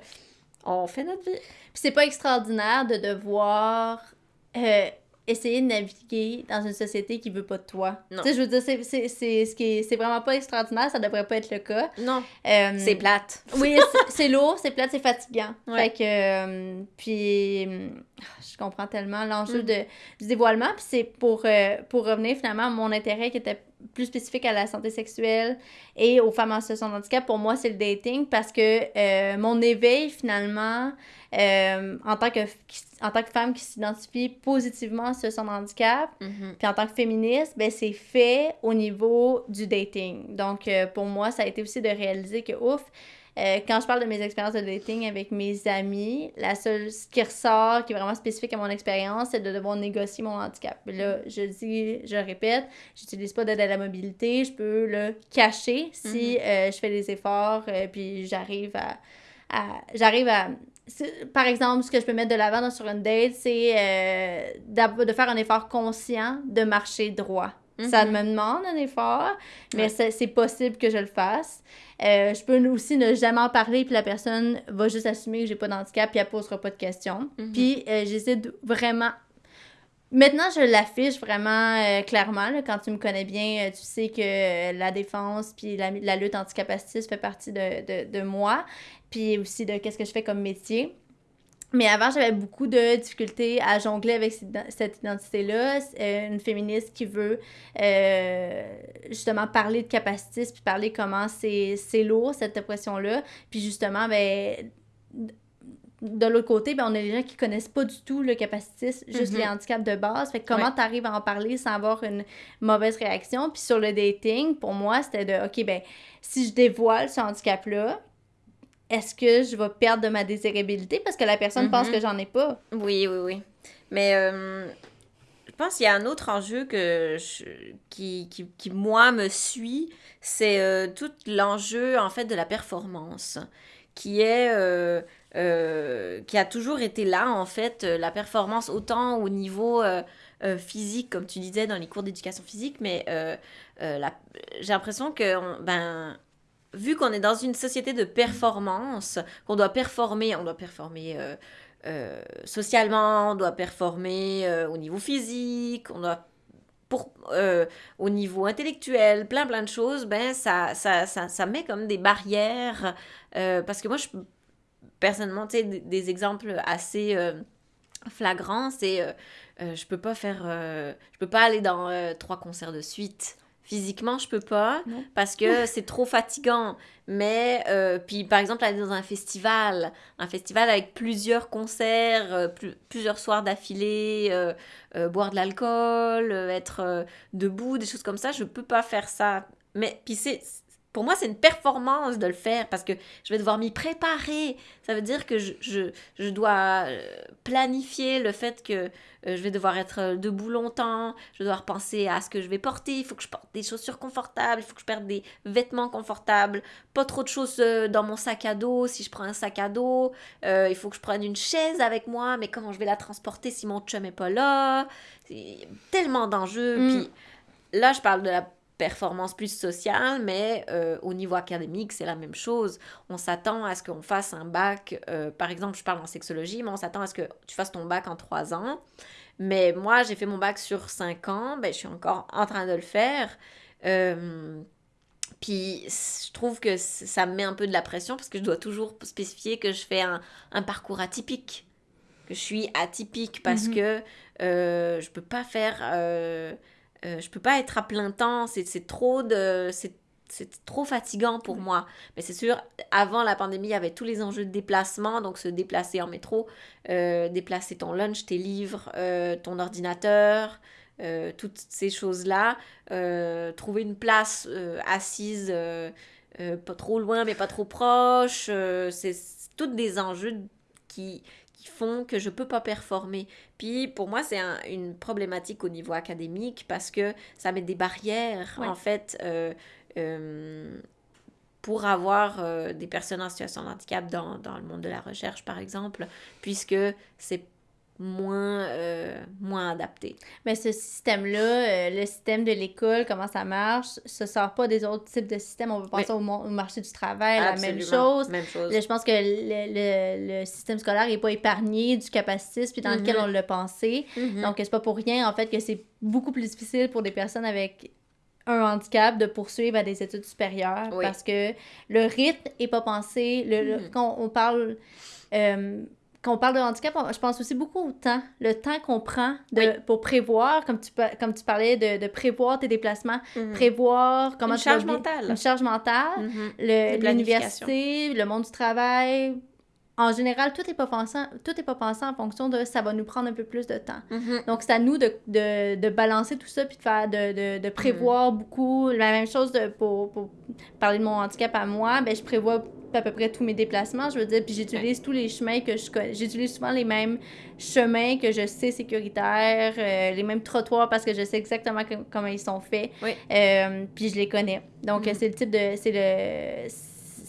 on fait notre vie. Puis c'est pas extraordinaire de devoir. Euh, essayer de naviguer dans une société qui veut pas de toi. Tu sais, je veux dire, c'est, c'est, c'est, ce qui c'est vraiment pas extraordinaire, ça devrait pas être le cas. Non. Euh, c'est plate. oui, [laughs] c'est, lourd, c'est plate, c'est fatigant. Fait que, euh, puis, je comprends tellement l'enjeu mm. de, du dévoilement, puis c'est pour, euh, pour revenir finalement à mon intérêt qui était plus spécifique à la santé sexuelle et aux femmes en situation de handicap, pour moi, c'est le dating parce que mon éveil, finalement, euh, en, tant que, en tant que femme qui s'identifie positivement sur son handicap, mhm. puis en tant que féministe, ben, c'est fait au niveau du dating. Donc, euh, pour moi, ça a été aussi de réaliser que, ouf, euh, quand je parle de mes expériences de dating avec mes amis, la seule ce qui ressort, qui est vraiment spécifique à mon expérience, c'est de devoir négocier mon handicap. Là, je dis, je répète, j'utilise pas d'aide à la mobilité, je peux le cacher si mhm. je fais des efforts, puis j'arrive à, à j'arrive à par exemple, ce que je peux mettre de l'avant sur une date, c'est euh, de faire un effort conscient de marcher droit. Ça mhm. me demande un effort, mais c'est possible que je le fasse. Euh, je peux aussi ne jamais en parler, puis la personne va juste assumer que j'ai pas d'handicap, puis elle posera pas de questions. Mhm. Puis euh, j'essaie vraiment Maintenant, je l'affiche vraiment clairement. quand tu me connais bien, tu sais que la défense puis la, la lutte anticapacitiste fait partie de, de, de, moi puis aussi de qu'est-ce que je fais comme métier. Mais avant, j'avais beaucoup de difficultés à jongler avec cette identité-là. Euh, une féministe qui veut euh, justement parler de capacitisme, puis parler comment c'est lourd, cette oppression-là. Puis justement, ben, de l'autre côté, ben, on a des gens qui connaissent pas du tout le capacitisme, juste mm-hmm. les handicaps de base. Fait comment tu arrives à en parler sans avoir une mauvaise réaction? Puis sur le dating, pour moi, c'était de, OK, ben, si je dévoile ce handicap-là, est-ce que je vais perdre de ma désirabilité parce que la personne pense mhm. que j'en ai pas? Oui, oui, oui. Mais euh, je pense qu'il y a un autre enjeu que qui, qui, qui, moi, me suit, c'est euh, tout l'enjeu, en fait, de la performance, qui est... Euh, qui a toujours été là, en fait, la performance autant au niveau physique, comme tu disais dans les cours d'éducation physique, mais j'ai l'impression que ben, vu qu'on est dans une société de performance, qu'on doit performer, on doit performer euh, euh, socialement, on doit performer euh, au niveau physique, on doit pour, au niveau intellectuel, plein plein de choses, ben ça, ça, ça, ça met comme des barrières. parce que moi, je, personnellement, tu des, des, exemples assez flagrants, c'est je peux pas faire, je peux pas aller dans trois concerts de suite Physiquement, je peux pas parce que [laughs] c'est trop fatigant. Mais, euh, puis par exemple, aller dans un festival, un festival avec plusieurs concerts, euh, plusieurs soirs d'affilée, euh, boire de l'alcool, être debout, des choses comme ça, je peux pas faire ça. Mais, puis c'est pour moi, c'est une performance de le faire parce que je vais devoir m'y préparer. Ça veut dire que je, je, je dois euh, planifier le fait que euh, je vais devoir être euh, debout longtemps, je dois devoir penser à ce que je vais porter, il faut que je porte des chaussures confortables, il faut que je porte des vêtements confortables, pas trop de choses dans mon sac à dos si je prends un sac à dos, il faut que je prenne une chaise avec moi, mais comment je vais la transporter si mon chum est pas là? Tellement d'enjeux. Mm. Puis là, je parle de la performance plus sociale, mais euh, au niveau académique, c'est la même chose. On s'attend à ce qu'on fasse un bac, euh, par exemple, je parle en sexologie, mais on s'attend à ce que tu fasses ton bac en trois ans. Mais moi, j'ai fait mon bac sur cinq ans, ben, je suis encore en train de le faire. Euh, puis je trouve que ça me met un peu de la pression parce que je dois toujours spécifier que je fais un, un parcours atypique, que je suis atypique parce mm-hmm. que je peux pas faire euh, je peux pas être à plein temps, c'est trop de... C'est trop fatigant pour moi. Mais c'est sûr, avant la pandémie, il y avait tous les enjeux de déplacement, donc se déplacer en métro, euh, déplacer ton lunch, tes livres, euh, ton ordinateur, toutes ces choses-là. trouver une place assise, pas trop loin, mais pas trop proche. c'est toutes des enjeux qui, font que je peux pas performer. Puis pour moi, c'est une problématique au niveau académique parce que ça met des barrières, en fait, euh, euh, pour avoir euh, des personnes en situation de handicap dans, dans, le monde de la recherche, par exemple, puisque c'est moins, euh, moins adapté. Mais ce système-là, euh, le système de l'école, comment ça marche, se sort pas des autres types de systèmes. On va penser au, marché du travail, la même chose. Même chose. je pense que le, le, système scolaire n'est pas épargné du capacitisme puis dans lequel mhm. on l'a pensé. Mhm. Donc, c'est pas pour rien, en fait, que c'est beaucoup plus difficile pour des personnes avec un handicap de poursuivre à des études supérieures parce que le rythme est pas pensé. Le, mhm. Quand on parle... Euh, quand on parle de handicap, je pense aussi beaucoup au temps, le temps qu'on prend de, pour prévoir, comme tu, comme tu parlais, de, de prévoir tes déplacements, mhm. prévoir comment une charge mentale. Une charge mentale, mhm. l'université, le monde du travail, en général, tout n'est pas pensé, tout est pas pensé en fonction de ça va nous prendre un peu plus de temps. Mm-hmm. Donc, c'est à nous de, de, de, balancer tout ça puis de faire de, de, de prévoir beaucoup. La même chose pour, parler de mon handicap à moi, ben, je prévois à peu près tous mes déplacements, je veux dire, puis j'utilise tous les chemins que je connais. J'utilise souvent les mêmes chemins que je sais sécuritaires, euh, les mêmes trottoirs parce que je sais exactement comment ils sont faits. Euh, puis je les connais. Donc, mm-hmm. c'est le type de... C'est le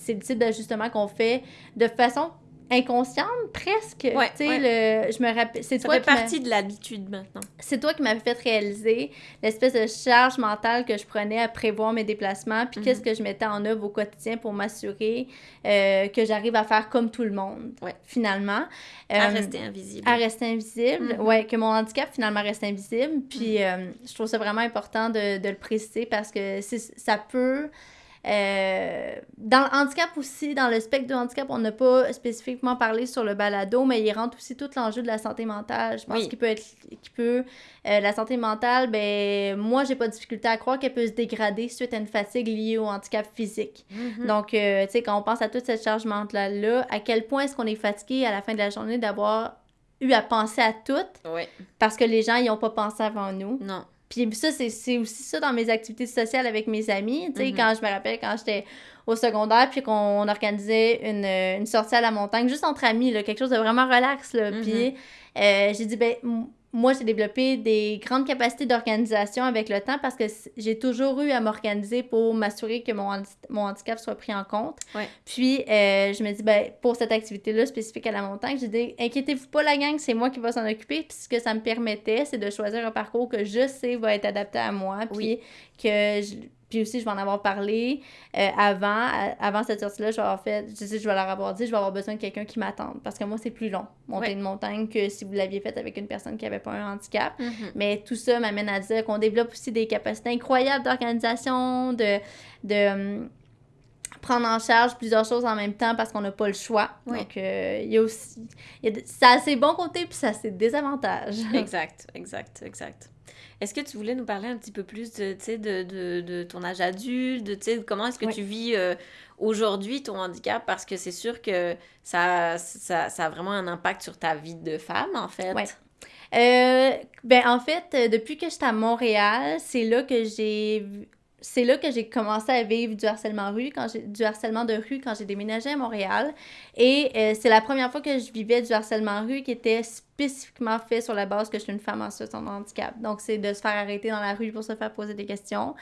c'est le type d'ajustement qu'on fait de façon inconsciente presque. tu sais, le, je me rappelle. C'est toi fait partie de l'habitude maintenant. C'est toi qui m'avais fait réaliser l'espèce de charge mentale que je prenais à prévoir mes déplacements, puis qu'est-ce mhm. que je mettais en œuvre au quotidien pour m'assurer euh, que j'arrive à faire comme tout le monde, finalement. à euh, rester invisible. À rester invisible, mhm. ouais, que mon handicap finalement reste invisible. Puis mhm. euh, je trouve ça vraiment important de, de le préciser parce que ça peut euh, dans le handicap aussi, dans le spectre du handicap, on n'a pas spécifiquement parlé sur le balado, mais il rentre aussi tout l'enjeu de la santé mentale. Je pense qu'il peut être. Qu'il peut, euh, la santé mentale, ben, moi, j'ai pas de difficulté à croire qu'elle peut se dégrader suite à une fatigue liée au handicap physique. Mm-hmm. Donc, euh, tu sais, quand on pense à toute cette charge mentale-là, à quel point est-ce qu'on est fatigué à la fin de la journée d'avoir eu à penser à tout? Parce que les gens n'y ont pas pensé avant nous. Non. Puis ça, c'est aussi ça dans mes activités sociales avec mes amis. Tu sais, mm-hmm. quand je me rappelle, quand j'étais au secondaire, puis qu'on organisait une, une, sortie à la montagne, juste entre amis, là, quelque chose de vraiment relax. Là. Puis mm-hmm. euh, j'ai dit, ben moi, j'ai développé des grandes capacités d'organisation avec le temps parce que j'ai toujours eu à m'organiser pour m'assurer que mon, mon, handicap soit pris en compte. Puis, euh, je me dis, ben, pour cette activité-là spécifique à la montagne, j'ai dit, inquiétez-vous pas, la gang, c'est moi qui va s'en occuper. Puis, ce que ça me permettait, c'est de choisir un parcours que je sais va être adapté à moi. Puis, que je, puis aussi, je vais en avoir parlé euh, avant, avant cette sortie-là, je vais avoir fait, je, sais, je vais leur avoir dit, je vais avoir besoin de quelqu'un qui m'attende. Parce que moi, c'est plus long, monter une montagne, que si vous l'aviez faite avec une personne qui n'avait pas un handicap. Mm-hmm. Mais tout ça m'amène à dire qu'on développe aussi des capacités incroyables d'organisation, de, de hum, prendre en charge plusieurs choses en même temps parce qu'on n'a pas le choix. Donc, euh, il y a aussi... ça a ses bons côtés, puis ça a ses désavantages. exact, exact, exact. Est-ce que tu voulais nous parler un petit peu plus de, de, de, de ton âge adulte, de comment est-ce que tu vis euh, aujourd'hui ton handicap? Parce que c'est sûr que ça, ça, ça, a vraiment un impact sur ta vie de femme, en fait. Ouais. Euh, ben, en fait, euh, depuis que j'étais à Montréal, c'est là que j'ai c'est là que j'ai commencé à vivre du harcèlement rue quand du harcèlement de rue quand j'ai déménagé à Montréal et c'est la première fois que je vivais du harcèlement rue qui était spécifiquement fait sur la base que je suis une femme en situation de handicap. Donc, c'est de se faire arrêter dans la rue pour se faire poser des questions,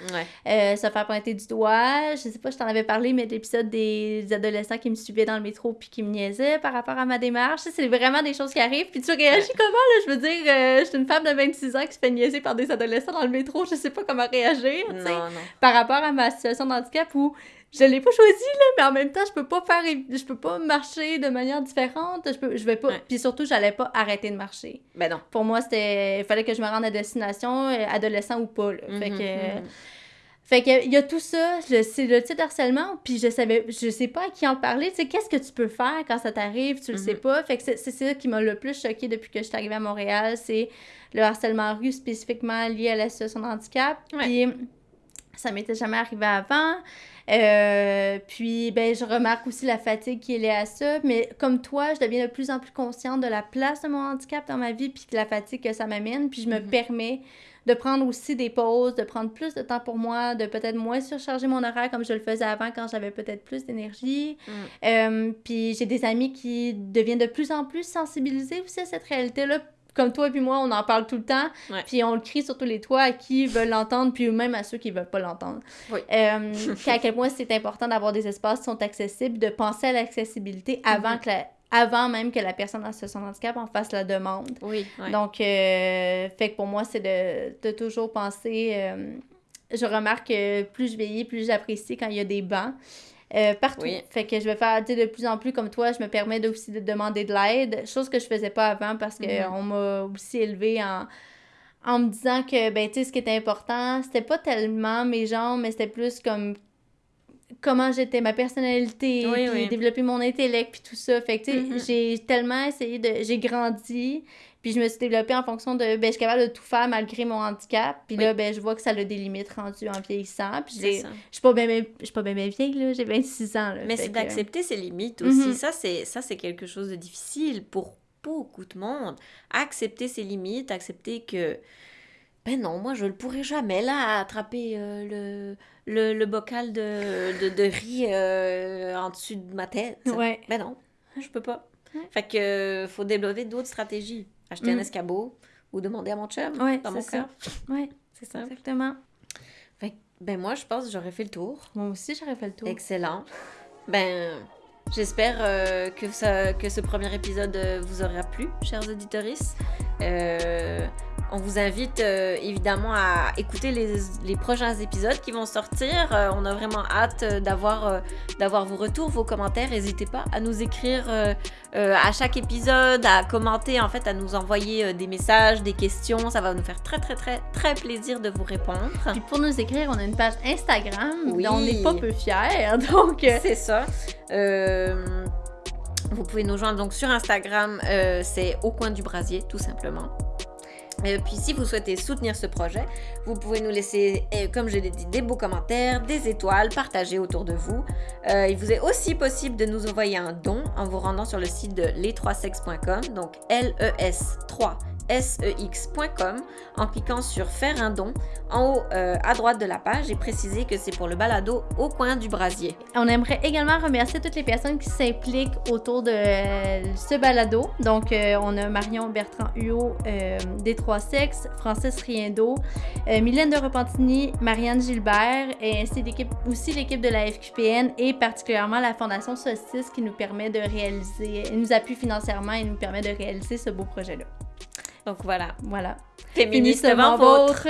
euh, se faire pointer du doigt. Je sais pas, je t'en avais parlé, mais l'épisode des adolescents qui me suivaient dans le métro puis qui me niaisaient par rapport à ma démarche. C'est vraiment des choses qui arrivent. Puis tu réagis comment, là? Je veux dire, euh, je suis une femme de 26 ans qui se fait niaiser par des adolescents dans le métro. Je sais pas comment réagir, tu sais, par rapport à ma situation de handicap où je l'ai pas choisi là mais en même temps je peux pas faire je peux pas marcher de manière différente. Je peux je vais pas puis surtout j'allais pas arrêter de marcher. Ben non. Pour moi c'était il fallait que je me rende à destination euh, adolescent ou pas là. fait mhm, que mhm. fait que il y a tout ça c'est le type harcèlement puis je savais je sais pas à qui en parler. Tu sais qu'est-ce que tu peux faire quand ça t'arrive tu le sais mhm. pas. Fait que c'est ça qui m'a le plus choqué depuis que je suis arrivée à Montréal c'est le harcèlement rue spécifiquement lié à la situation de handicap. Puis ça m'était jamais arrivé avant euh, puis, ben, je remarque aussi la fatigue qui est liée à ça. Mais comme toi, je deviens de plus en plus consciente de la place de mon handicap dans ma vie, puis de la fatigue que ça m'amène. Puis, je me mhm. permets de prendre aussi des pauses, de prendre plus de temps pour moi, de peut-être moins surcharger mon horaire comme je le faisais avant quand j'avais peut-être plus d'énergie. Mm. Euh, puis j'ai des amis qui deviennent de plus en plus sensibilisés aussi à cette réalité-là comme toi et puis moi, on en parle tout le temps, puis on le crie sur tous les toits à qui veulent l'entendre, puis même à ceux qui veulent pas l'entendre. Oui. Euh, à quel point c'est important d'avoir des espaces qui sont accessibles, de penser à l'accessibilité avant, que avant même que la personne en situation de handicap en fasse la demande. Oui. Donc, euh, fait que pour moi, c'est de, de, toujours penser. Euh, je remarque que plus je vieillis, plus j'apprécie quand il y a des bancs. Euh, partout. Fait que je vais faire de plus en plus comme toi, je me permets aussi de demander de l'aide, chose que je faisais pas avant parce qu'on on m'a aussi élevé en, en me disant que, ben, tu sais, ce qui était important, c'était pas tellement mes jambes, mais c'était plus comme comment j'étais, ma personnalité, puis développer mon intellect, puis tout ça. Fait que, tu sais, mm-hmm. j'ai tellement essayé de... J'ai grandi, puis je me suis développée en fonction de... Ben, je suis capable de tout faire malgré mon handicap. Puis là, ben, je vois que ça a des limites rendues en vieillissant. Puis je suis pas bien pas bien vieille, là. J'ai 26 ans, Mais c'est d'accepter ses limites aussi. Mm-hmm. Ça, c'est Ça, c'est quelque chose de difficile pour beaucoup de monde. Accepter ses limites, accepter que ben non, moi je ne pourrais jamais là attraper euh, le, le, bocal de, de, riz euh, en dessus de ma tête. Ouais. Ben non, je peux pas. Fait que faut développer d'autres stratégies. Acheter un mm. escabeau ou demander à mon chum ouais, dans mon cas. Oui, c'est ça. Exactement. Fait ben moi je pense que j'aurais fait le tour. Moi aussi j'aurais fait le tour. Excellent. Ben J'espère euh, que, ça, que ce premier épisode vous aura plu, chers auditeurs. Euh, on vous invite euh, évidemment à écouter les, les, prochains épisodes qui vont sortir. Euh, on a vraiment hâte euh, d'avoir d'avoir vos retours, vos commentaires. N'hésitez pas à nous écrire à chaque épisode, à commenter, en fait, à nous envoyer des messages, des questions. Ça va nous faire très, très, très, très plaisir de vous répondre. Puis pour nous écrire, on a une page Instagram oui. dont on n'est pas peu fiers. [laughs] Donc, c'est ça. Vous pouvez nous joindre donc sur Instagram, c'est au coin du brasier, tout simplement. Et puis si vous souhaitez soutenir ce projet, vous pouvez nous laisser, euh, comme je l'ai dit, des beaux commentaires, des étoiles, partager autour de vous. Euh, il vous est aussi possible de nous envoyer un don en vous rendant sur le site de les3sex.com, donc L-E-S 3 sex.com en cliquant sur faire un don en haut euh, à droite de la page et préciser que c'est pour le balado au coin du brasier. On aimerait également remercier toutes les personnes qui s'impliquent autour de euh, ce balado. Donc, euh, on a Marion Bertrand Huot des Trois Sexes, Francis Riendo, Mylène de Repentigny, Marianne Gilbert et ainsi aussi l'équipe de la FQPN et particulièrement la Fondation Solstice qui nous permet de réaliser, nous appuie financièrement et nous permet de réaliser ce beau projet-là. Donc voilà. Voilà. Féminisme vôtre.